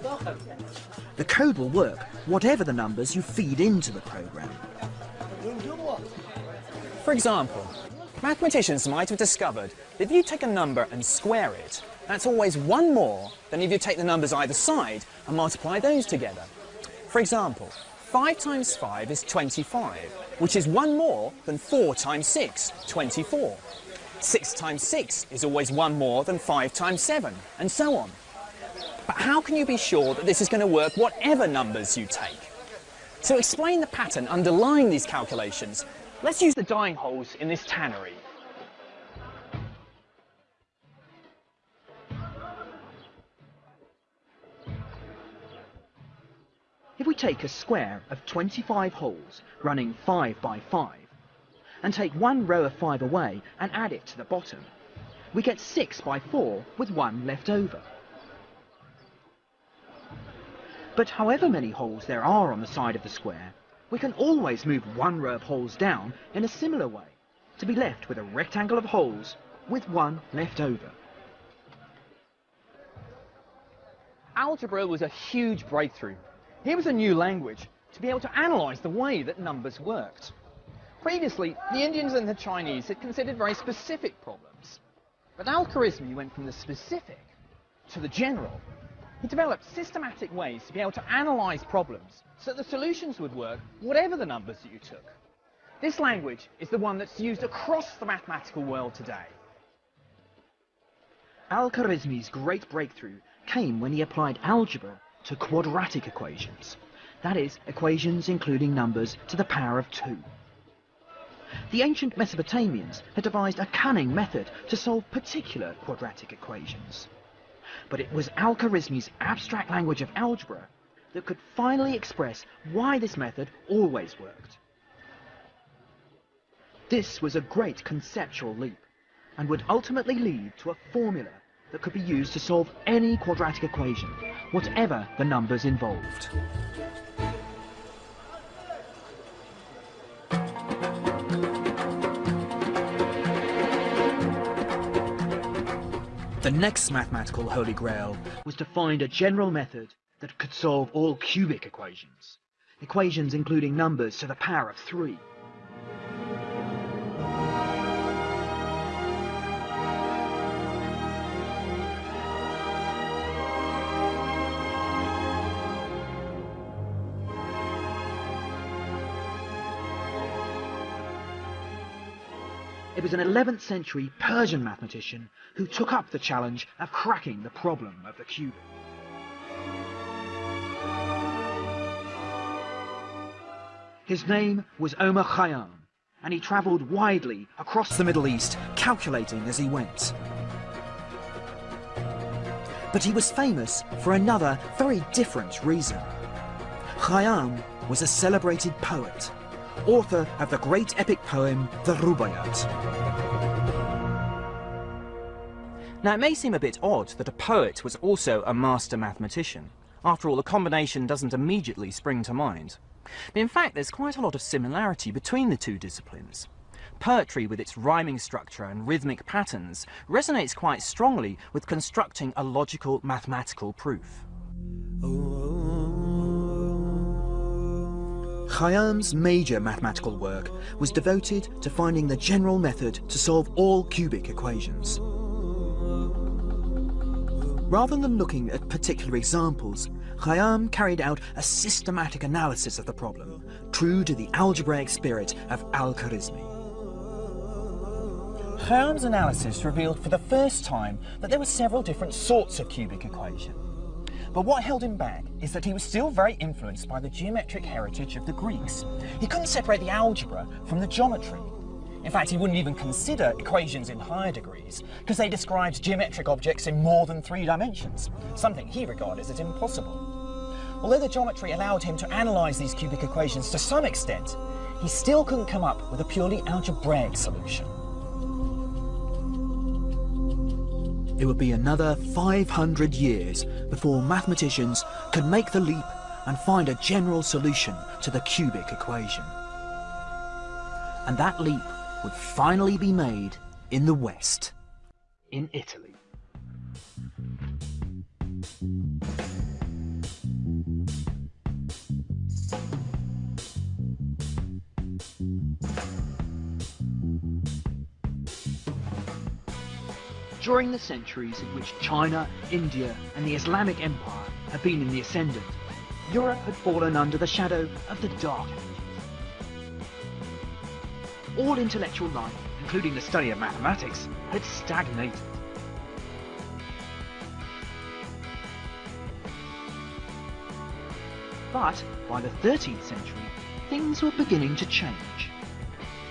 The code will work whatever the numbers you feed into the program. For example, mathematicians might have discovered that if you take a number and square it, that's always one more than if you take the numbers either side and multiply those together. For example, 5 times 5 is 25, which is one more than 4 times 6, 24. 6 times 6 is always one more than 5 times 7, and so on. But how can you be sure that this is going to work whatever numbers you take? To explain the pattern underlying these calculations, let's use the dyeing holes in this tannery. If we take a square of 25 holes running 5 by 5 and take one row of 5 away and add it to the bottom, we get 6 by 4 with one left over. But however many holes there are on the side of the square, we can always move one row of holes down in a similar way to be left with a rectangle of holes with one left over. Algebra was a huge breakthrough. Here was a new language to be able to analyse the way that numbers worked. Previously, the Indians and the Chinese had considered very specific problems. But Al-Khwarizmi went from the specific to the general. He developed systematic ways to be able to analyse problems so that the solutions would work whatever the numbers that you took. This language is the one that's used across the mathematical world today. Al-Khwarizmi's great breakthrough came when he applied algebra to quadratic equations. That is, equations including numbers to the power of 2. The ancient Mesopotamians had devised a cunning method to solve particular quadratic equations. But it was Al-Khwarizmi's abstract language of algebra that could finally express why this method always worked. This was a great conceptual leap, and would ultimately lead to a formula that could be used to solve any quadratic equation, whatever the numbers involved. Next mathematical holy grail was to find a general method that could solve all cubic equations, equations including numbers to the power of 3. Was an 11th century Persian mathematician who took up the challenge of cracking the problem of the cube. His name was Omar Khayyam, and he travelled widely across the Middle East, calculating as he went. But he was famous for another, very different reason. Khayyam was a celebrated poet, author of the great epic poem, the Rubaiyat. Now, it may seem a bit odd that a poet was also a master mathematician. After all, the combination doesn't immediately spring to mind. But in fact, there's quite a lot of similarity between the two disciplines. Poetry, with its rhyming structure and rhythmic patterns, resonates quite strongly with constructing a logical mathematical proof. Oh, oh, oh. Khayyam's major mathematical work was devoted to finding the general method to solve all cubic equations. Rather than looking at particular examples, Khayyam carried out a systematic analysis of the problem, true to the algebraic spirit of Al-Khwarizmi. Khayyam's analysis revealed for the first time that there were several different sorts of cubic equation. But what held him back is that he was still very influenced by the geometric heritage of the Greeks. He couldn't separate the algebra from the geometry. In fact, he wouldn't even consider equations in higher degrees, because they described geometric objects in more than three dimensions, something he regarded as impossible. Although the geometry allowed him to analyse these cubic equations to some extent, he still couldn't come up with a purely algebraic solution. It would be another 500 years before mathematicians could make the leap and find a general solution to the cubic equation. And that leap would finally be made in the West, in Italy. During the centuries in which China, India and the Islamic Empire had been in the ascendant, Europe had fallen under the shadow of the Dark Ages. All intellectual life, including the study of mathematics, had stagnated. But by the 13th century, things were beginning to change.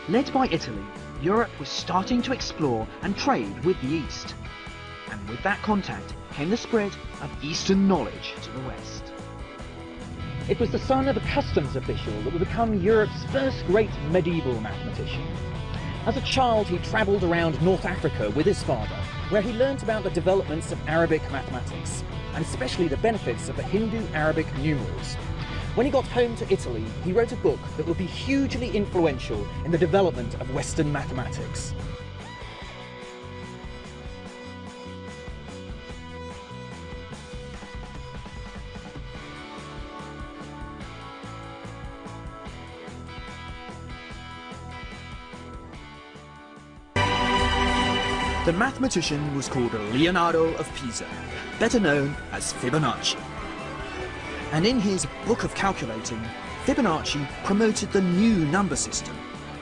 Led by Italy, Europe was starting to explore and trade with the East. And with that contact came the spread of Eastern knowledge to the West. It was the son of a customs official that would become Europe's first great medieval mathematician. As a child, he travelled around North Africa with his father, where he learnt about the developments of Arabic mathematics, and especially the benefits of the Hindu-Arabic numerals. When he got home to Italy, he wrote a book that would be hugely influential in the development of Western mathematics. The mathematician was called Leonardo of Pisa, better known as Fibonacci. And in his Book of Calculating, Fibonacci promoted the new number system,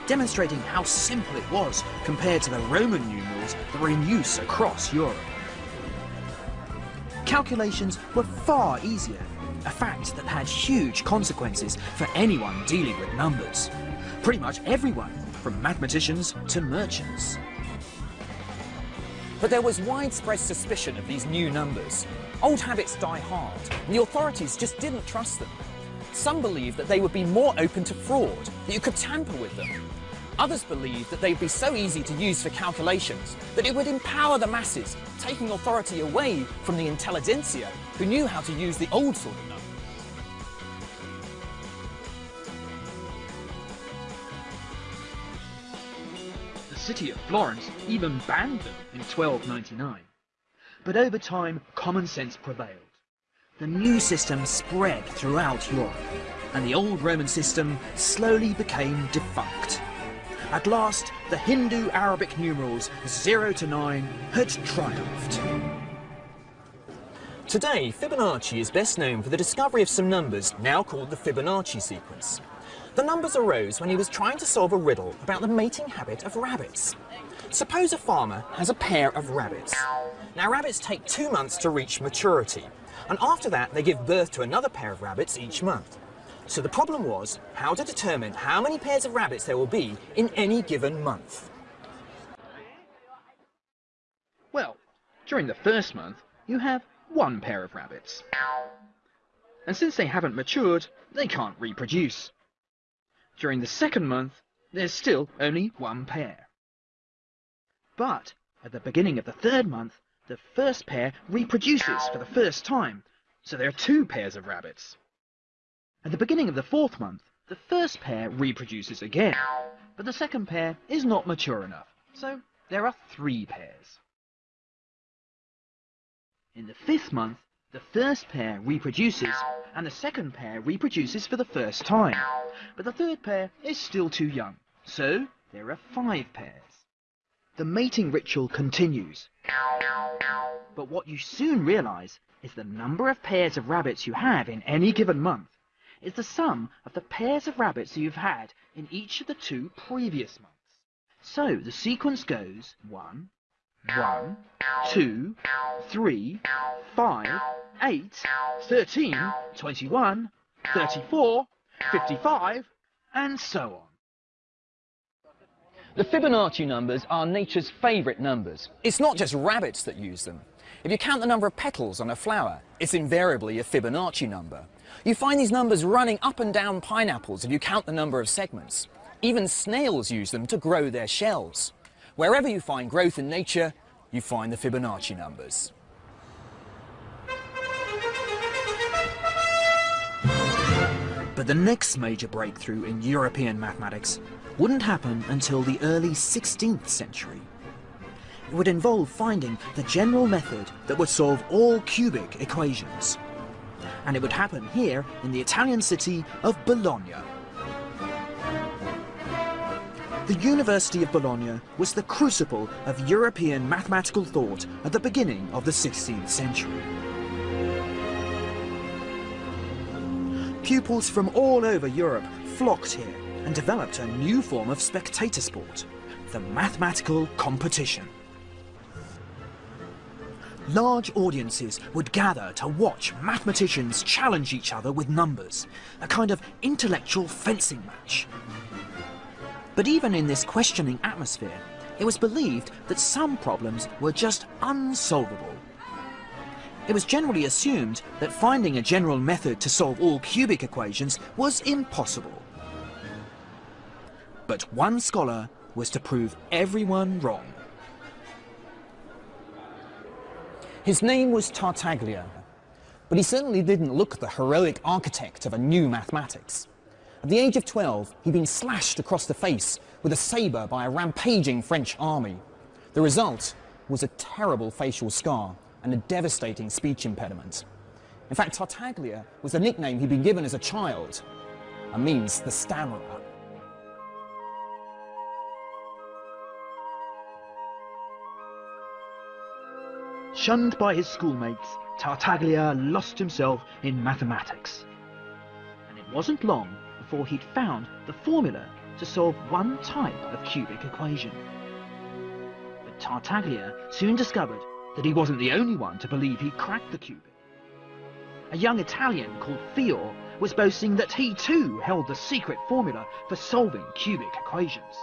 demonstrating how simple it was compared to the Roman numerals that were in use across Europe. Calculations were far easier, a fact that had huge consequences for anyone dealing with numbers. Pretty much everyone, from mathematicians to merchants. But there was widespread suspicion of these new numbers. Old habits die hard, and the authorities just didn't trust them. Some believed that they would be more open to fraud, that you could tamper with them. Others believed that they'd be so easy to use for calculations that it would empower the masses, taking authority away from the intelligentsia who knew how to use the old sort of number. The city of Florence even banned them in 1299. But over time, common sense prevailed. The new system spread throughout Europe, and the old Roman system slowly became defunct. At last, the Hindu-Arabic numerals 0 to 9 had triumphed. Today, Fibonacci is best known for the discovery of some numbers now called the Fibonacci sequence. The numbers arose when he was trying to solve a riddle about the mating habit of rabbits. Suppose a farmer has a pair of rabbits. Now rabbits take two months to reach maturity, and after that they give birth to another pair of rabbits each month. So the problem was how to determine how many pairs of rabbits there will be in any given month. Well, during the first month, you have one pair of rabbits. And since they haven't matured, they can't reproduce. During the second month, there's still only one pair. But at the beginning of the third month, the first pair reproduces for the first time, so there are two pairs of rabbits. At the beginning of the fourth month, the first pair reproduces again, but the second pair is not mature enough, so there are three pairs. In the fifth month, the first pair reproduces, and the second pair reproduces for the first time, but the third pair is still too young, so there are five pairs. The mating ritual continues. But what you soon realize is the number of pairs of rabbits you have in any given month is the sum of the pairs of rabbits you've had in each of the two previous months. So the sequence goes 1, 1, 2, 3, 5, 8, 13, 21, 34, 55, and so on. The Fibonacci numbers are nature's favourite numbers. It's not just rabbits that use them. If you count the number of petals on a flower, it's invariably a Fibonacci number. You find these numbers running up and down pineapples if you count the number of segments. Even snails use them to grow their shells. Wherever you find growth in nature, you find the Fibonacci numbers. But the next major breakthrough in European mathematics wouldn't happen until the early 16th century. It would involve finding the general method that would solve all cubic equations. And it would happen here in the Italian city of Bologna. The University of Bologna was the crucible of European mathematical thought at the beginning of the 16th century. Pupils from all over Europe flocked here and developed a new form of spectator sport, the mathematical competition. Large audiences would gather to watch mathematicians challenge each other with numbers, a kind of intellectual fencing match. But even in this questioning atmosphere, it was believed that some problems were just unsolvable. It was generally assumed that finding a general method to solve all cubic equations was impossible. But one scholar was to prove everyone wrong. His name was Tartaglia, but he certainly didn't look the heroic architect of a new mathematics. At the age of 12, he'd been slashed across the face with a sabre by a rampaging French army. The result was a terrible facial scar and a devastating speech impediment. In fact, Tartaglia was the nickname he'd been given as a child, and means the stammerer. Shunned by his schoolmates, Tartaglia lost himself in mathematics. And it wasn't long before he'd found the formula to solve one type of cubic equation. But Tartaglia soon discovered that he wasn't the only one to believe he'd cracked the cubic. A young Italian called Fior was boasting that he too held the secret formula for solving cubic equations.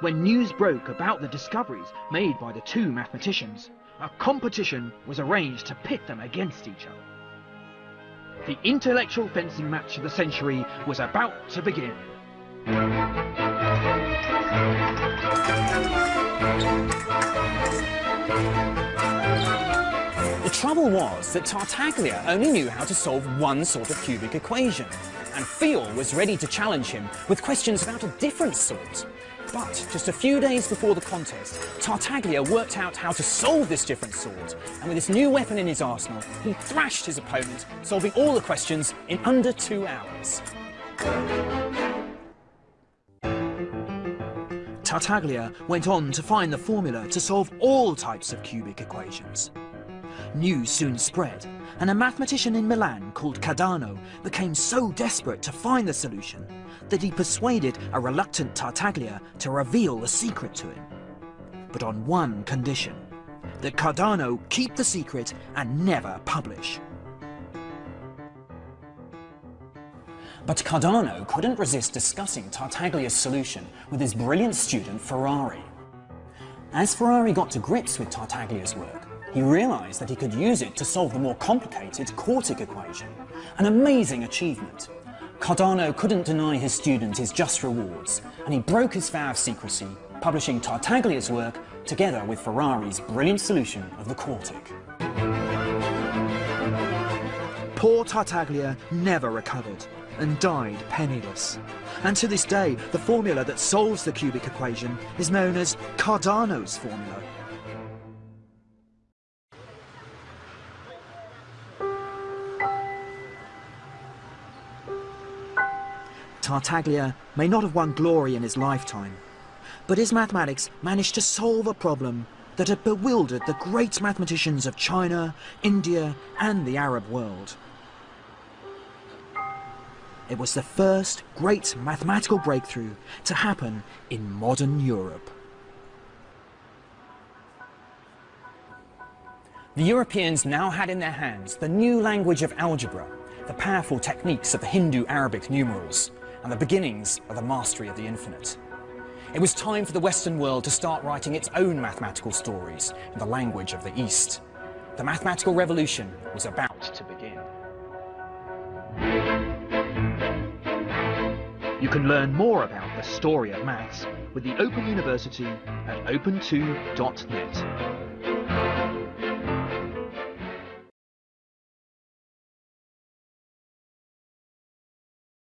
When news broke about the discoveries made by the two mathematicians, a competition was arranged to pit them against each other. The intellectual fencing match of the century was about to begin. The trouble was that Tartaglia only knew how to solve one sort of cubic equation, and Fior was ready to challenge him with questions about a different sort. But just a few days before the contest, Tartaglia worked out how to solve this different sword, and with this new weapon in his arsenal, he thrashed his opponent, solving all the questions in under two hours. Tartaglia went on to find the formula to solve all types of cubic equations. News soon spread, and a mathematician in Milan called Cardano became so desperate to find the solution that he persuaded a reluctant Tartaglia to reveal the secret to him. But on one condition, that Cardano keep the secret and never publish. But Cardano couldn't resist discussing Tartaglia's solution with his brilliant student Ferrari. As Ferrari got to grips with Tartaglia's work, he realised that he could use it to solve the more complicated quartic equation, an amazing achievement. Cardano couldn't deny his student his just rewards, and he broke his vow of secrecy, publishing Tartaglia's work together with Ferrari's brilliant solution of the quartic. Poor Tartaglia never recovered and died penniless. And to this day, the formula that solves the cubic equation is known as Cardano's formula. Tartaglia may not have won glory in his lifetime, but his mathematics managed to solve a problem that had bewildered the great mathematicians of China, India and the Arab world. It was the first great mathematical breakthrough to happen in modern Europe. The Europeans now had in their hands the new language of algebra, the powerful techniques of the Hindu-Arabic numerals, and the beginnings of the mastery of the infinite. It was time for the Western world to start writing its own mathematical stories in the language of the East. The mathematical revolution was about to begin. You can learn more about the story of maths with the Open University at open2.net.